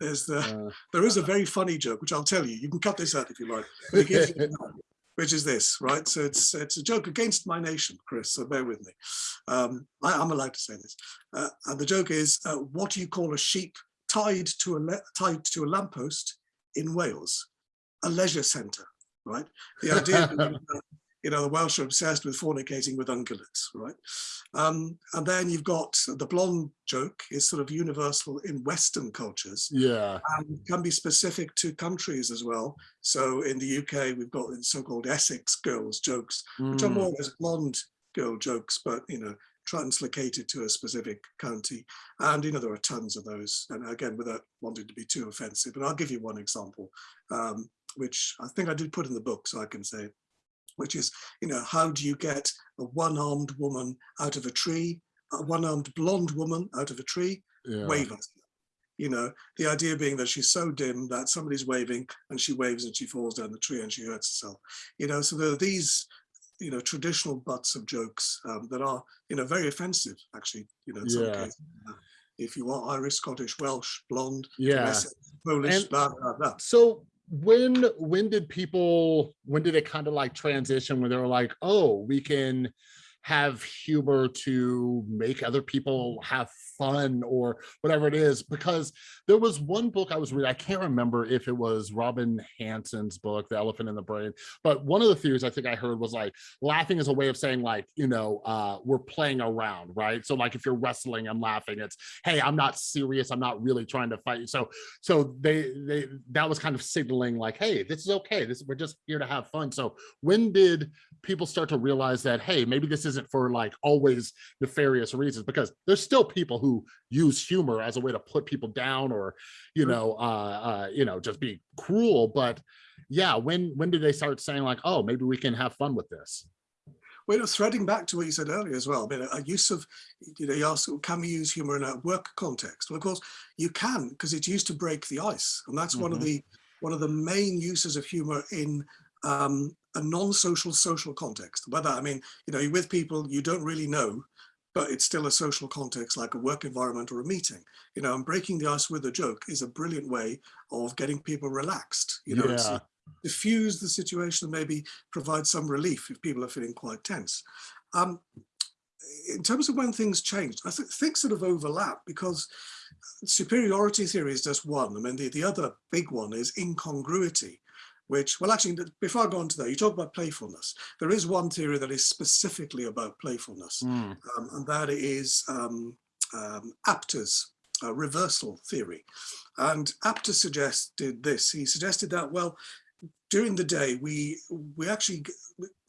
there's the Uh, there is a very funny joke which I'll tell you. You can cut this out if you like, but it gives you an example, which is this, right? So it's it's a joke against my nation, Chris. So bear with me. Um, I, I'm allowed to say this, uh, and the joke is, uh, what do you call a sheep tied to a tied to a lamppost in Wales? A leisure centre, right? The idea, you know, the Welsh are obsessed with fornicating with ungulates, right? Um, and then you've got the blonde joke is sort of universal in Western cultures yeah. and can be specific to countries as well. So in the UK, we've got the so-called Essex girls jokes, which are Mm. more or less blonde girl jokes, but you know, translocated to a specific county. And you know, there are tons of those. And again, without wanting to be too offensive, but I'll give you one example, um, which I think I did put in the book, so I can say, which is, you know, how do you get a one-armed woman out of a tree, a one-armed blonde woman out of a tree? Yeah. wave. You know, the idea being that she's so dim that somebody's waving and she waves and she falls down the tree and she hurts herself. You know, so there are these, you know, traditional butts of jokes um, that are, you know, very offensive, actually, you know, in some cases. If you are Irish, Scottish, Welsh, blonde, Yeah. Polish, And- blah, blah, blah. So when when did people when did it kind of like transition when they were like, oh, we can have humor to make other people have fun or whatever it is because there was one book I was reading I can't remember if it was Robin Hanson's book The Elephant in the Brain but one of the theories I think I heard was like laughing is a way of saying like you know uh we're playing around right? So like if you're wrestling I'm laughing it's hey I'm not serious I'm not really trying to fight you. So so they they that was kind of signaling like hey this is okay this we're just here to have fun. So when did people start to realize that hey maybe this isn't for like always nefarious reasons because there's still people who use humor as a way to put people down or you Sure. know uh uh you know just be cruel but yeah when when did they start saying like oh maybe we can have fun with this Well, threading back to what you said earlier as well, I mean, a use of, you know, you ask, can we use humor in a work context? Well, of course, you can, because it's used to break the ice. And that's one of Mhm. the one of the main uses of humor in um, a non-social social context. That, I mean, you know, you're with people you don't really know, but it's still a social context like a work environment or a meeting. You know, and breaking the ice with a joke is a brilliant way of getting people relaxed. You know, it's, Yeah. diffuse the situation and maybe provide some relief if people are feeling quite tense. Um, in terms of when things changed, I th think sort of overlap because superiority theory is just one. I mean, the, the other big one is incongruity, which, well, actually, before I go on to that, you talk about playfulness. There is one theory that is specifically about playfulness, Mm, um, and that is um, um, Apter's uh, reversal theory. And Apter suggested this. He suggested that, well, during the day, we, we actually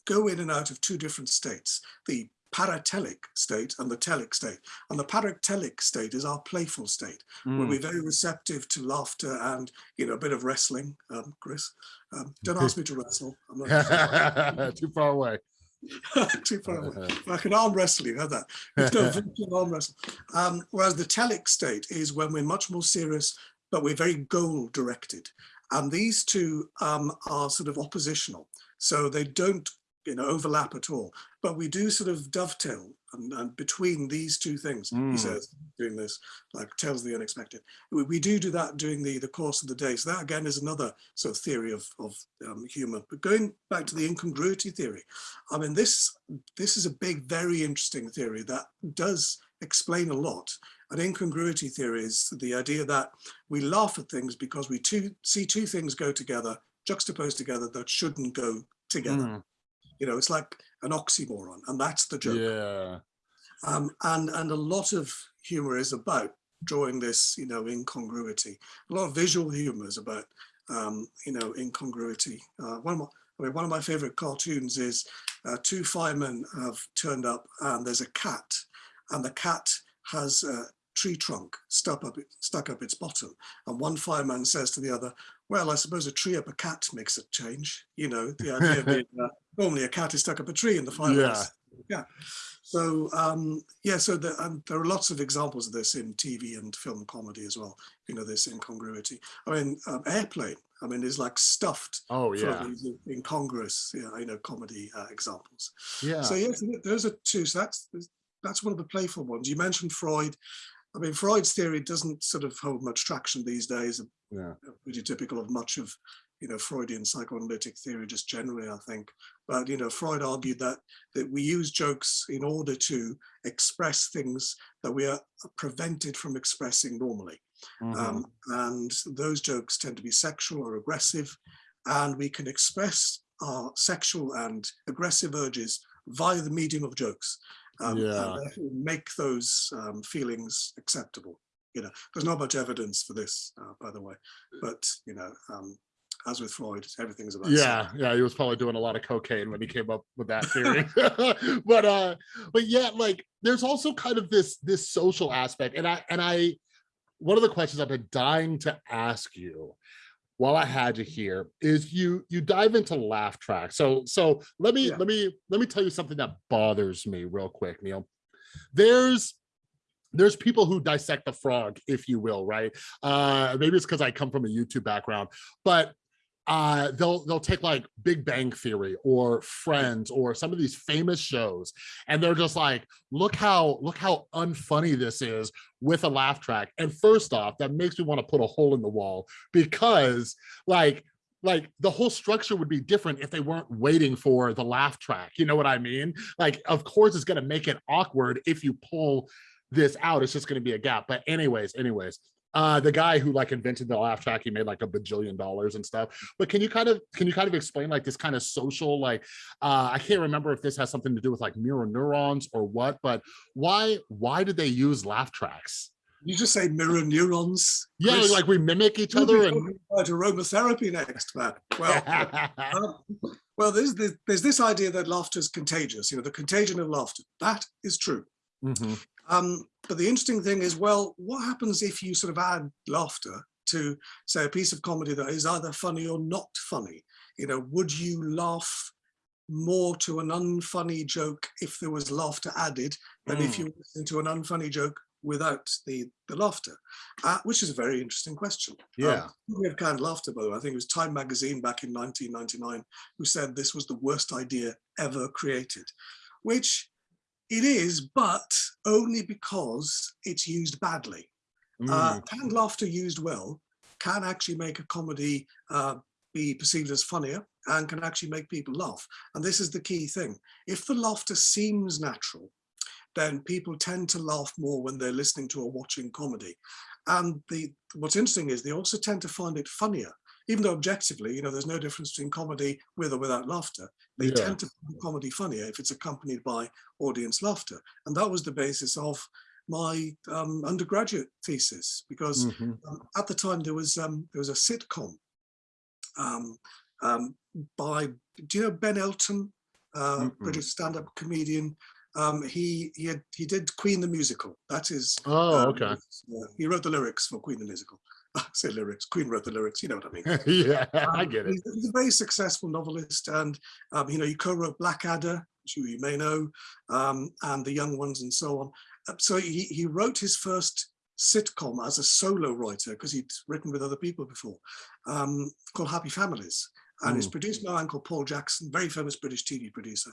go in and out of two different states, the paratelic state and the telic state. And the paratelic state is our playful state, mm. where we're very receptive to laughter and, you know, a bit of wrestling, um, Chris. Um, don't ask me to wrestle. I'm not too far away. too far away. Like an arm wrestle, you had that. no arm wrestle. Um, whereas the telic state is when we're much more serious, but we're very goal directed. And these two um, are sort of oppositional. So they don't you know, overlap at all. But we do sort of dovetail and, and between these two things, mm. he hmm. says, doing this, like tells the unexpected. We, we, do do that during the, the course of the day. So that again is another sort of theory of, of um, humor. But going back to the incongruity theory, I mean, this, this is a big, very interesting theory that does explain a lot. An incongruity theory is the idea that we laugh at things because we two, see two things go together, juxtaposed together that shouldn't go together. Mm. You know, it's like an oxymoron, and that's the joke. Yeah. Um, and and a lot of humor is about drawing this, you know, incongruity. A lot of visual humor is about, um, you know, incongruity. Uh, one of my, I mean, one of my favorite cartoons is uh, two firemen have turned up and there's a cat and the cat has a tree trunk stuck up, stuck up its bottom. And one fireman says to the other, well, I suppose a tree up a cat makes a change. You know, the idea being that normally a cat is stuck up a tree in the fire. Yeah. yeah. So um, yeah, so the, there are lots of examples of this in TV and film comedy as well. You know, this incongruity. I mean, um, Airplane. I mean, is like stuffed. Oh yeah. Incongruous, yeah, you know, comedy uh, examples. Yeah. So yes, those are two. So that's that's one of the playful ones. You mentioned Freud. I mean, Freud's theory doesn't sort of hold much traction these days. Yeah. Pretty typical of much of, you know, Freudian psychoanalytic theory just generally, I think. But, you know, Freud argued that, that we use jokes in order to express things that we are prevented from expressing normally. Mm -hmm. um, and those jokes tend to be sexual or aggressive. And we can express our sexual and aggressive urges via the medium of jokes um, yeah. make those um, feelings acceptable. You know, there's not much evidence for this, uh, by the way, but you know, um, as with Freud, everything's about. Yeah, yeah, he was probably doing a lot of cocaine when he came up with that theory. but uh, but yeah, like there's also kind of this this social aspect, and I and I, one of the questions I've been dying to ask you while I had you here is you you dive into laugh track. So so let me yeah. let me let me tell you something that bothers me real quick, Neil. There's there's people who dissect the frog, if you will, right? Uh, maybe it's because I come from a YouTube background, but uh, they'll they'll take like Big Bang Theory or Friends or some of these famous shows, and they're just like, look how look how unfunny this is with a laugh track. And first off, that makes me want to put a hole in the wall because like like the whole structure would be different if they weren't waiting for the laugh track. You know what I mean? Like, of course, it's going to make it awkward if you pull this out. It's just going to be a gap. But anyways, anyways, uh the guy who like invented the laugh track he made like a bajillion dollars and stuff. But can you kind of can you kind of explain like this kind of social like uh i can't remember if this has something to do with like mirror neurons or what but why why did they use laugh tracks? You just say mirror neurons. Yeah Chris, like we mimic each other and about aromatherapy next man. Well um, well there's this, there's this idea that laughter is contagious you know the contagion of laughter. That is true. Mm -hmm. Um, but the interesting thing is, well, what happens if you sort of add laughter to, say, a piece of comedy that is either funny or not funny? You know, would you laugh more to an unfunny joke if there was laughter added than mm. if you listen to an unfunny joke without the the laughter uh, which is a very interesting question yeah um, we have canned laughter by the way i think it was time magazine back in 1999 who said this was the worst idea ever created which it is, but only because it's used badly. Mm. Uh, canned laughter used well can actually make a comedy uh, be perceived as funnier and can actually make people laugh. And this is the key thing. If the laughter seems natural, then people tend to laugh more when they're listening to or watching comedy. And the what's interesting is they also tend to find it funnier even though objectively, you know, there's no difference between comedy with or without laughter. They yeah. tend to find comedy funnier if it's accompanied by audience laughter. And that was the basis of my um, undergraduate thesis because Mhm. um, at the time there was um, there was a sitcom um, um, by do you know Ben Elton, uh, Mm-mm. British stand-up comedian. Um, he he had, he did Queen the musical. That is. Oh, um, okay. uh, he wrote the lyrics for Queen the musical. I say lyrics. Queen wrote the lyrics. You know what I mean. yeah, I Um, get it. He's, he's a very successful novelist, and um, you know, he co-wrote Blackadder, which you, may know, um, and The Young Ones, and so on. Uh, So he he wrote his first sitcom as a solo writer because he'd written with other people before, um, called Happy Families, and it's Mm. produced by Uncle Paul Jackson, very famous British TV producer,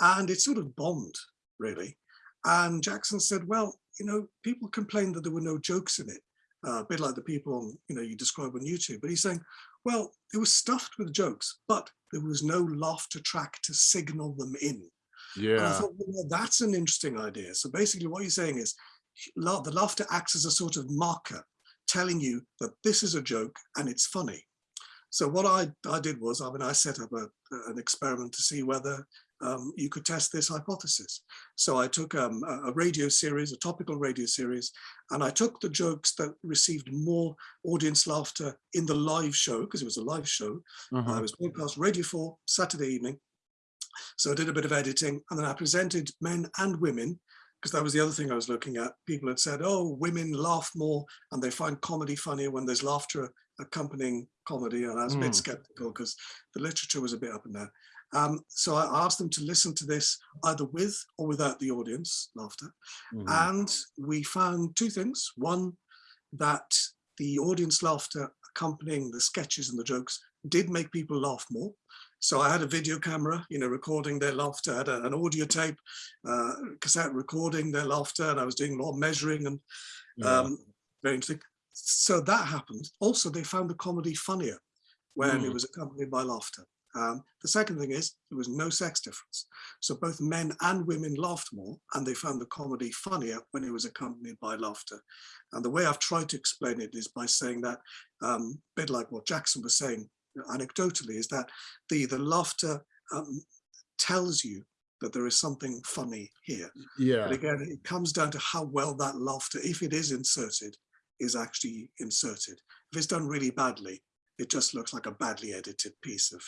and it sort of bombed really. And Jackson said, well, you know, people complained that there were no jokes in it, uh, a bit like the people on, you know, you describe on YouTube. But he's saying, well, it was stuffed with jokes, but there was no laughter track to signal them in. And I Yeah, thought, well, that's an interesting idea. So basically what you're saying is la- the laughter acts as a sort of marker telling you that this is a joke and it's funny. So what I, I did was, I mean, I set up a, an experiment to see whether um, you could test this hypothesis. So I took um, a a radio series, a topical radio series, and I took the jokes that received more audience laughter in the live show, because it was a live show, uh-huh. I was broadcast Radio 4 Saturday evening. So I did a bit of editing and then I presented men and women because that was the other thing I was looking at. People had said, oh, women laugh more and they find comedy funnier when there's laughter accompanying comedy. And I was a Mm. bit skeptical because the literature was a bit up and down. Um, so I asked them to listen to this either with or without the audience laughter. Mhm. And we found two things. One, that the audience laughter accompanying the sketches and the jokes did make people laugh more. So I had a video camera, you know, recording their laughter, I had a- an audio tape, uh, cassette recording their laughter, and I was doing more measuring and Yeah. um, very interesting. So that happened. Also, they found the comedy funnier when it Mm. was accompanied by laughter. Um, the second thing is there was no sex difference. So both men and women laughed more and they found the comedy funnier when it was accompanied by laughter. And the way I've tried to explain it is by saying that, um, a bit like what Jackson was saying anecdotally, is that the, the laughter um, tells you that there is something funny here. Yeah. But again, it comes down to how well that laughter, if it is inserted, is actually inserted. If it's done really badly, it just looks like a badly edited piece of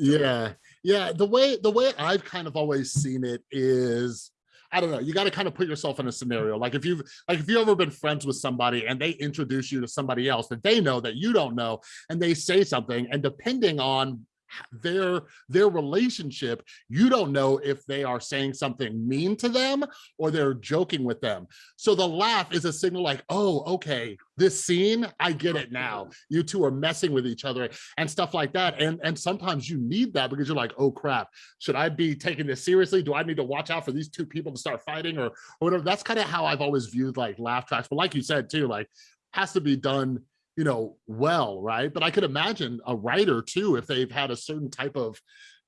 yeah, yeah. The way the way I've kind of always seen it is, I don't know. You got to kind of put yourself in a scenario. Like if you've like if you've ever been friends with somebody and they introduce you to somebody else that they know that you don't know, and they say something, and depending on their their relationship you don't know if they are saying something mean to them or they're joking with them. So the laugh is a signal like oh okay this scene i get it now. You two are messing with each other and stuff like that. And and sometimes you need that because you're like oh crap. Should i be taking this seriously? Do i need to watch out for these two people to start fighting or, or whatever? That's kind of how i've always viewed like laugh tracks. But like you said too like has to be done you know, well, right? But I could imagine a writer too, if they've had a certain type of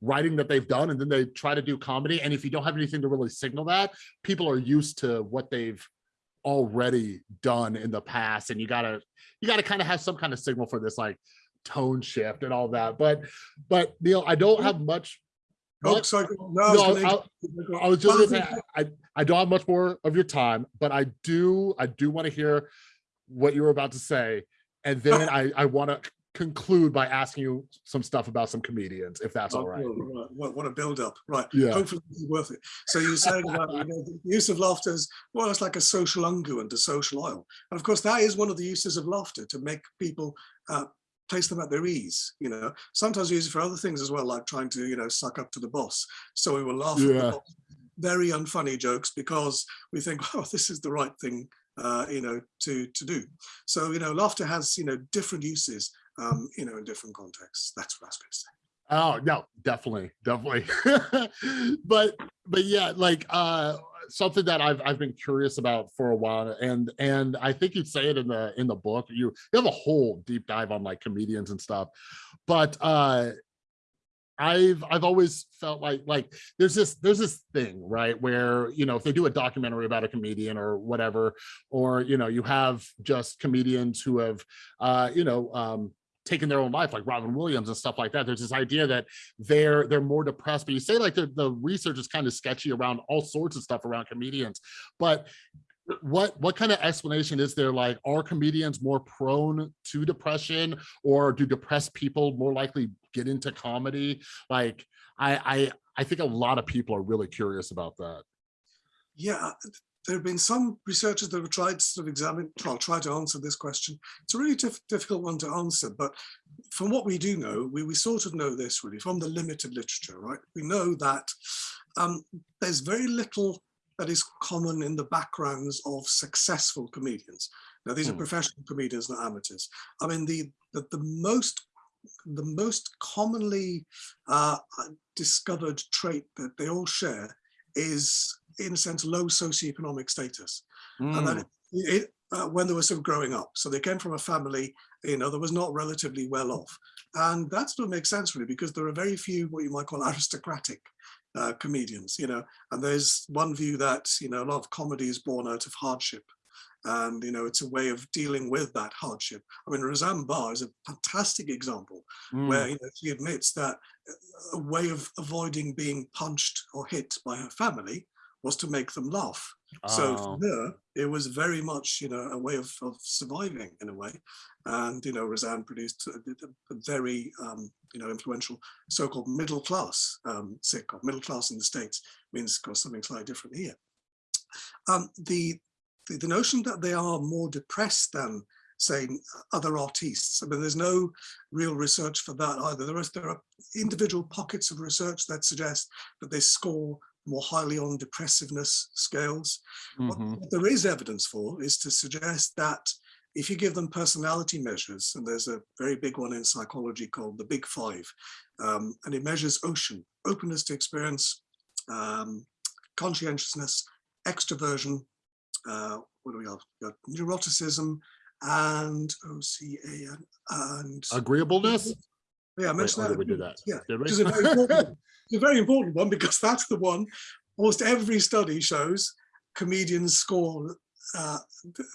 writing that they've done and then they try to do comedy. And if you don't have anything to really signal that, people are used to what they've already done in the past. And you gotta, you gotta kind of have some kind of signal for this like tone shift and all that. But, but Neil, I don't oh. have much. Oh, much- sorry. No, I was no, I, I was just say, I, I don't have much more of your time, but I do, I do want to hear what you were about to say. And then I, I want to conclude by asking you some stuff about some comedians, if that's all Oh, right. right. What, what a build up. Right. Yeah. Hopefully is worth it. So you're saying about you know, the use of laughter is well, it's like a social unguent, a social oil. And of course, that is one of the uses of laughter to make people uh, place them at their ease. You know, sometimes we use it for other things as well, like trying to, you know, suck up to the boss. So we will laugh at the boss. Very unfunny jokes because we think, oh, this is the right thing, uh, you know, to to do. So you know, laughter has you know different uses, um, you know, in different contexts. That's what I was going to say. Oh no, definitely, definitely. but but yeah, like uh something that I've I've been curious about for a while, and and I think you say it in the in the book. You you have a whole deep dive on like comedians and stuff, but uh I've I've always felt like like there's this there's this thing right where you know if they do a documentary about a comedian or whatever or you know you have just comedians who have uh you know um taken their own life like Robin Williams and stuff like that there's this idea that they're they're more depressed but you say like the, the research is kind of sketchy around all sorts of stuff around comedians but what what kind of explanation is there like are comedians more prone to depression or do depressed people more likely get into comedy like i i i think a lot of people are really curious about that Yeah, there have been some researchers that have tried to sort of examine, well, try to answer this question. It's a really diff difficult one to answer, but from what we do know, we, we sort of know this really from the limited literature, right? We know that um, there's very little that is common in the backgrounds of successful comedians. Now, these Hmm. are professional comedians, not amateurs. I mean, the the, the most the most commonly uh, discovered trait that they all share is, in a sense, low socioeconomic status. And Mm, that it, it, uh, when they were sort of growing up. So they came from a family, you know, that was not relatively well off. And that sort of makes sense really, because there are very few what you might call aristocratic uh, comedians, you know, and there's one view that, you know, a lot of comedy is born out of hardship. And, you know, it's a way of dealing with that hardship. I mean, Roseanne Barr is a fantastic example mm, where you know, she admits that a way of avoiding being punched or hit by her family was to make them laugh. So oh, her, it was very much, you know, a way of, of surviving in a way. And, you know, Roseanne produced a, a- very, um, you know, influential so-called middle class um, sitcom. Middle class in the States means, of course, something slightly different here. Um, the, the, the notion that they are more depressed than, say, other artists, I mean, there's no real research for that either. There, is, there are individual pockets of research that suggest that they score more highly on depressiveness scales. What mhm, what there is evidence for is to suggest that if you give them personality measures, and there's a very big one in psychology called the Big Five, um, and it measures ocean, openness to experience, um, conscientiousness, extroversion, uh, what do we have? Got neuroticism and OCA and, and agreeableness yeah, I mentioned or that. did we do that Yeah, did we which is a very important, it's a very important one because that's the one almost every study shows comedians score uh,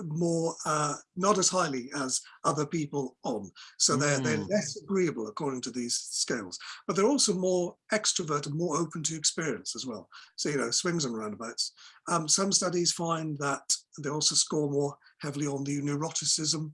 more, uh, not as highly as other people on. So they're, they're Mm. less agreeable according to these scales, but they're also more extrovert and more open to experience as well. So, you know, swings and roundabouts. Um, some studies find that they also score more heavily on the neuroticism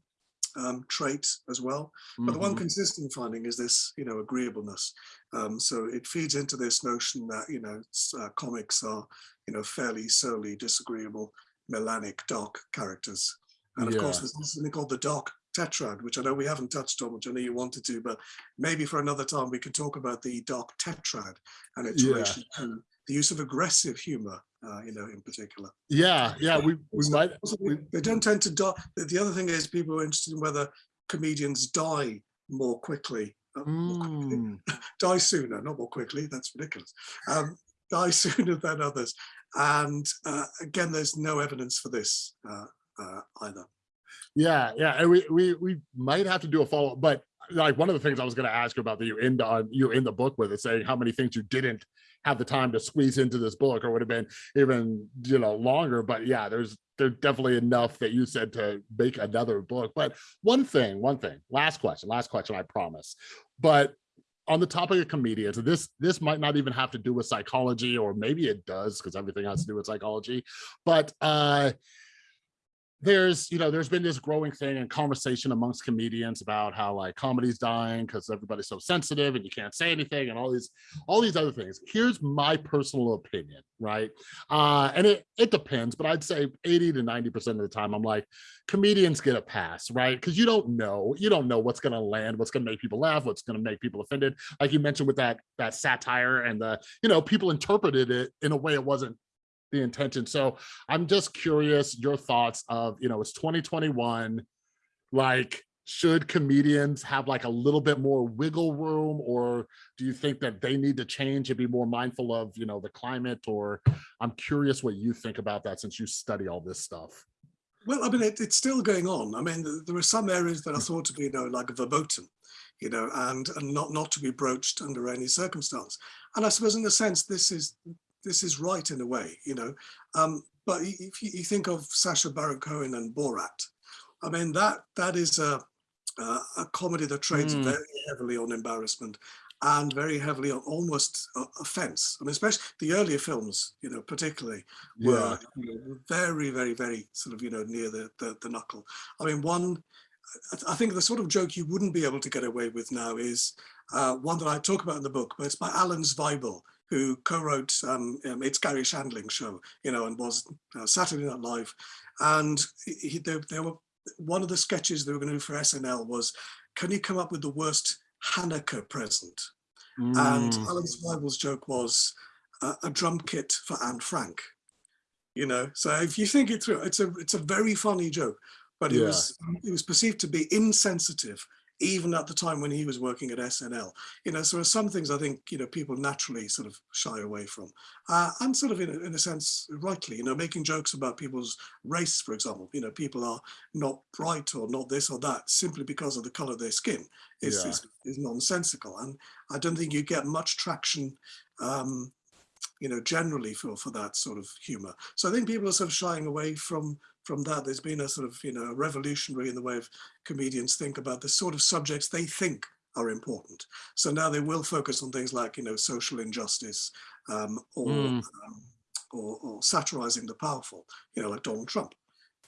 um, trait as well. But the one mhm, consistent finding is this, you know, agreeableness. Um, so it feeds into this notion that, you know, uh, comics are, you know, fairly solely disagreeable, melanic, dark characters. And of course, there's something called the dark tetrad, which I know we haven't touched on, which I know you wanted to, but maybe for another time we could talk about the dark tetrad and its Yeah. relation to the use of aggressive humor, uh, you know, in particular. yeah yeah we we So- might we- they don't tend to die. The the other thing is people are interested in whether comedians die more quickly, uh, more quickly, mm, die sooner, not more quickly. That's ridiculous. Um, die sooner than others. And uh, again, there's no evidence for this uh, uh, either. Yeah, yeah, and we we we might have to do a follow, up, but like one of the things I was going to ask you about that you end on you in the book with is saying how many things you didn't have the time to squeeze into this book, or would have been even you know longer. But yeah, there's there's definitely enough that you said to make another book. But one thing, one thing, last question, last question, I promise. But on the topic of comedians, this this might not even have to do with psychology, or maybe it does because everything has to do with psychology. But uh there's you know there's been this growing thing and conversation amongst comedians about how like comedy's dying because everybody's so sensitive and you can't say anything and all these all these other things. Here's my personal opinion right? Uh and it it depends but i'd say 80 to 90 percent of the time i'm like comedians get a pass right? Because you don't know you don't know what's going to land what's going to make people laugh what's going to make people offended. Like you mentioned with that that satire and the you know people interpreted it in a way it wasn't the intention. So I'm just curious your thoughts of, you know, it's 2021, like should comedians have like a little bit more wiggle room or do you think that they need to change and be more mindful of, you know, the climate or I'm curious what you think about that since you study all this stuff. Well, I mean, it, it's still going on. I mean, there are some areas that are thought to be, you know, like verboten, you know, and, and not not to be broached under any circumstance. And I suppose, in a sense, this is this is right in a way, you know. Um, but if you, you think of Sacha Baron Cohen and Borat, I mean, that that is a a, a comedy that trades Mm. very heavily on embarrassment and very heavily on almost uh, offense. I mean, especially the earlier films, you know, particularly were know, very, very, very sort of, you know, near the, the, the knuckle. I mean, one, I- I think the sort of joke you wouldn't be able to get away with now is uh, one that I talk about in the book, but it's by Alan Zweibel, who co-wrote um, um, It's Garry Shandling Show, you know, and was uh, Saturday Night Live. And he, he- there, there were, one of the sketches they were going to do for SNL was, can you come up with the worst Hanukkah present? And Mm, Alan Zweibel's joke was uh, a drum kit for Anne Frank. You know, so if you think it through, it's a it's a very funny joke, but it Yeah. was it was perceived to be insensitive even at the time when he was working at SNL. You know, so there are some things I think you know people naturally sort of shy away from, uh, and sort of in a, in a sense rightly. You know, making jokes about people's race, for example. You know, people are not bright or not this or that simply because of the color of their skin is Yeah. is, is nonsensical, and I don't think you get much traction. Um, you know, generally for for that sort of humor. So I think people are sort of shying away from from that. There's been a sort of you know revolutionary in the way of comedians think about the sort of subjects they think are important. So now they will focus on things like you know social injustice um, or, Mm. um, or or satirizing the powerful. You know, like Donald Trump.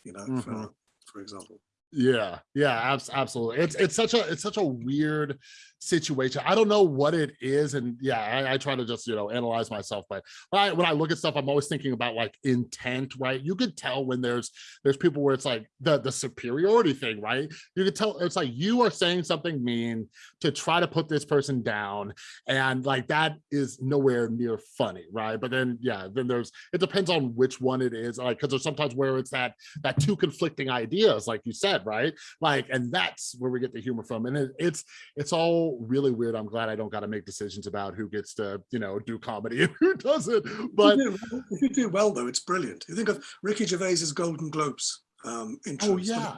You know, for, Mhm. for example. Yeah, yeah, abs- absolutely. It's it's such a it's such a weird situation. I don't know what it is, and yeah, I, I try to just you know analyze myself. But I, when I look at stuff, I'm always thinking about like intent, right? You could tell when there's there's people where it's like the the superiority thing, right? You could tell it's like you are saying something mean to try to put this person down, and like that is nowhere near funny, right? But then yeah, then there's it depends on which one it is, like because there's sometimes where it's that that two conflicting ideas, like you said, right? Like, and that's where we get the humor from. And it, it's it's all really weird. I'm glad I don't got to make decisions about who gets to, you know, do comedy and who doesn't. But if you, do, well- if you do well, though, it's brilliant. You think of Ricky Gervais's Golden Globes um, intros, Oh, yeah.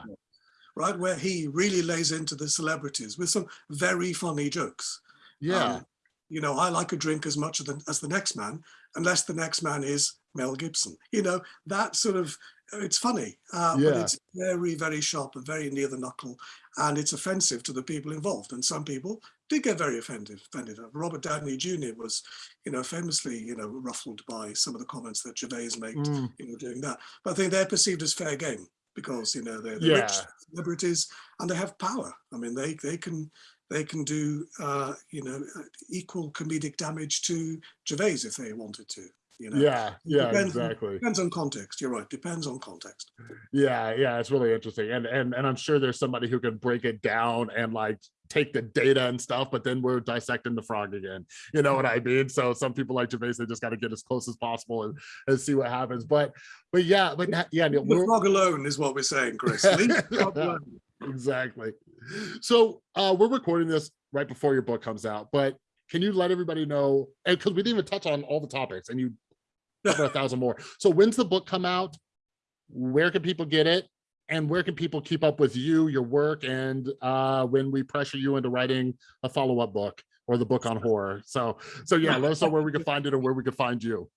right, where he really lays into the celebrities with some very funny jokes. yeah, Um, you know, I like a drink as much as the, as the next man, unless the next man is Mel Gibson. You know, that sort of, it's funny, uh, but it's very, very sharp and very near the knuckle, and it's offensive to the people involved. And some people did get very offended. offended. Robert Downey Jr. was, you know, famously, you know, ruffled by some of the comments that Gervais made, Mm, you know, doing that. But I think they're perceived as fair game because, you know, they're, they're rich Yeah. celebrities and they have power. I mean, they they can they can do uh, you know uh, equal comedic damage to Gervais if they wanted to. You know, yeah, yeah, depends on- exactly. depends on context. You're right. Depends on context. Yeah, yeah, it's really interesting. And and and I'm sure there's somebody who can break it down and like take the data and stuff, but then we're dissecting the frog again. You know what I mean? So some people like Gervais, they just got to get as close as possible and, and see what happens. But but yeah, but yeah, Neil, The we're- frog alone is what we're saying, Chris. Leave the frog alone. exactly. So uh, we're recording this right before your book comes out, but can you let everybody know? And because we didn't even touch on all the topics, and you cover a thousand more. So when's the book come out? Where can people get it? And where can people keep up with you, your work, and uh, when we pressure you into writing a follow-up book or the book on horror? So, so yeah, let us know where we can find it and where we can find you.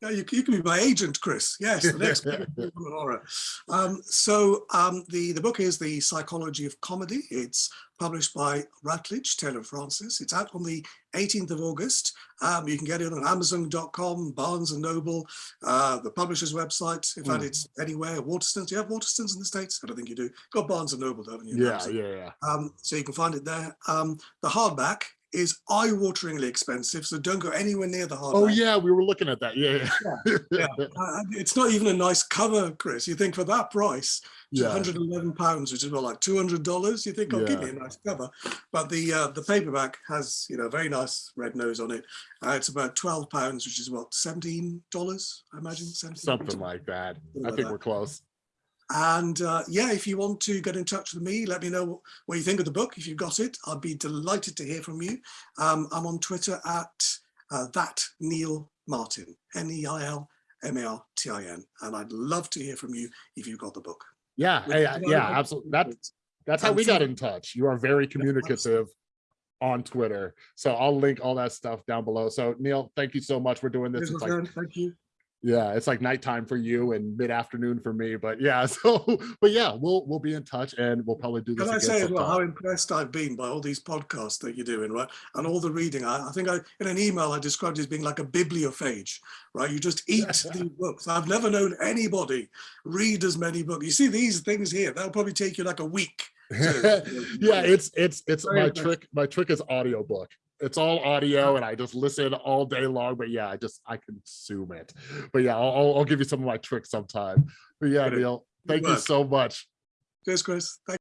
Yeah, you, you can be my agent, Chris. Yes, the next. Um, so um, the the book is the Psychology of Comedy. It's published by Routledge Taylor Francis. It's out on the 18th of August. Um, you can get it on Amazon.com, Barnes and Noble, uh, the publisher's website. In fact, Mm. it's anywhere. Waterstones. Do you have Waterstones in the states? I don't think you do. Got Barnes and Noble, haven't you? Yeah, Amazon. yeah, yeah. Um, so you can find it there. Um, the hardback is eye-wateringly expensive, so don't go anywhere near the hardback. Oh yeah, we were looking at that. Yeah, yeah. Yeah. Uh, it's not even a nice cover, Chris. You think for that price, Yeah. 111 pounds, which is about like 200 dollars. You think, oh, give me a nice cover. But the uh, the paperback has, you know, a very nice red nose on it. Uh, it's about 12 pounds, which is what 17 dollars, I imagine. 17, Something like that. I like think that. we're close. And uh, yeah, if you want to get in touch with me, let me know what you think of the book. If you've got it, I'd be delighted to hear from you. Um, I'm on Twitter at uh, that Neil Martin, N E I L M A R T I N, and I'd love to hear from you if you've got the book. Yeah, yeah, yeah, absolutely. That that's how we got in touch. You are very communicative on Twitter. So I'll link all that stuff down below. So Neil, thank you so much for doing this. It's like. Thank you. Yeah, it's like nighttime for you and mid-afternoon for me, but yeah, so, but yeah, we'll, we'll be in touch and we'll probably do this Can I say as well how impressed I've been by all these podcasts that you're doing, right? And all the reading. I, I think I in an email I described it as being like a bibliophage, right? You just eat the books. I've never known anybody read as many books. You see these things here, that'll probably take you like a week. Yeah, it's, it's, it's my trick, my trick is audiobook. It's all audio and I just listen all day long, but yeah, I just, I consume it. But yeah, I'll, I'll- give you some of my tricks sometime. But yeah, Neil, thank you so much. Cheers, Chris. Thank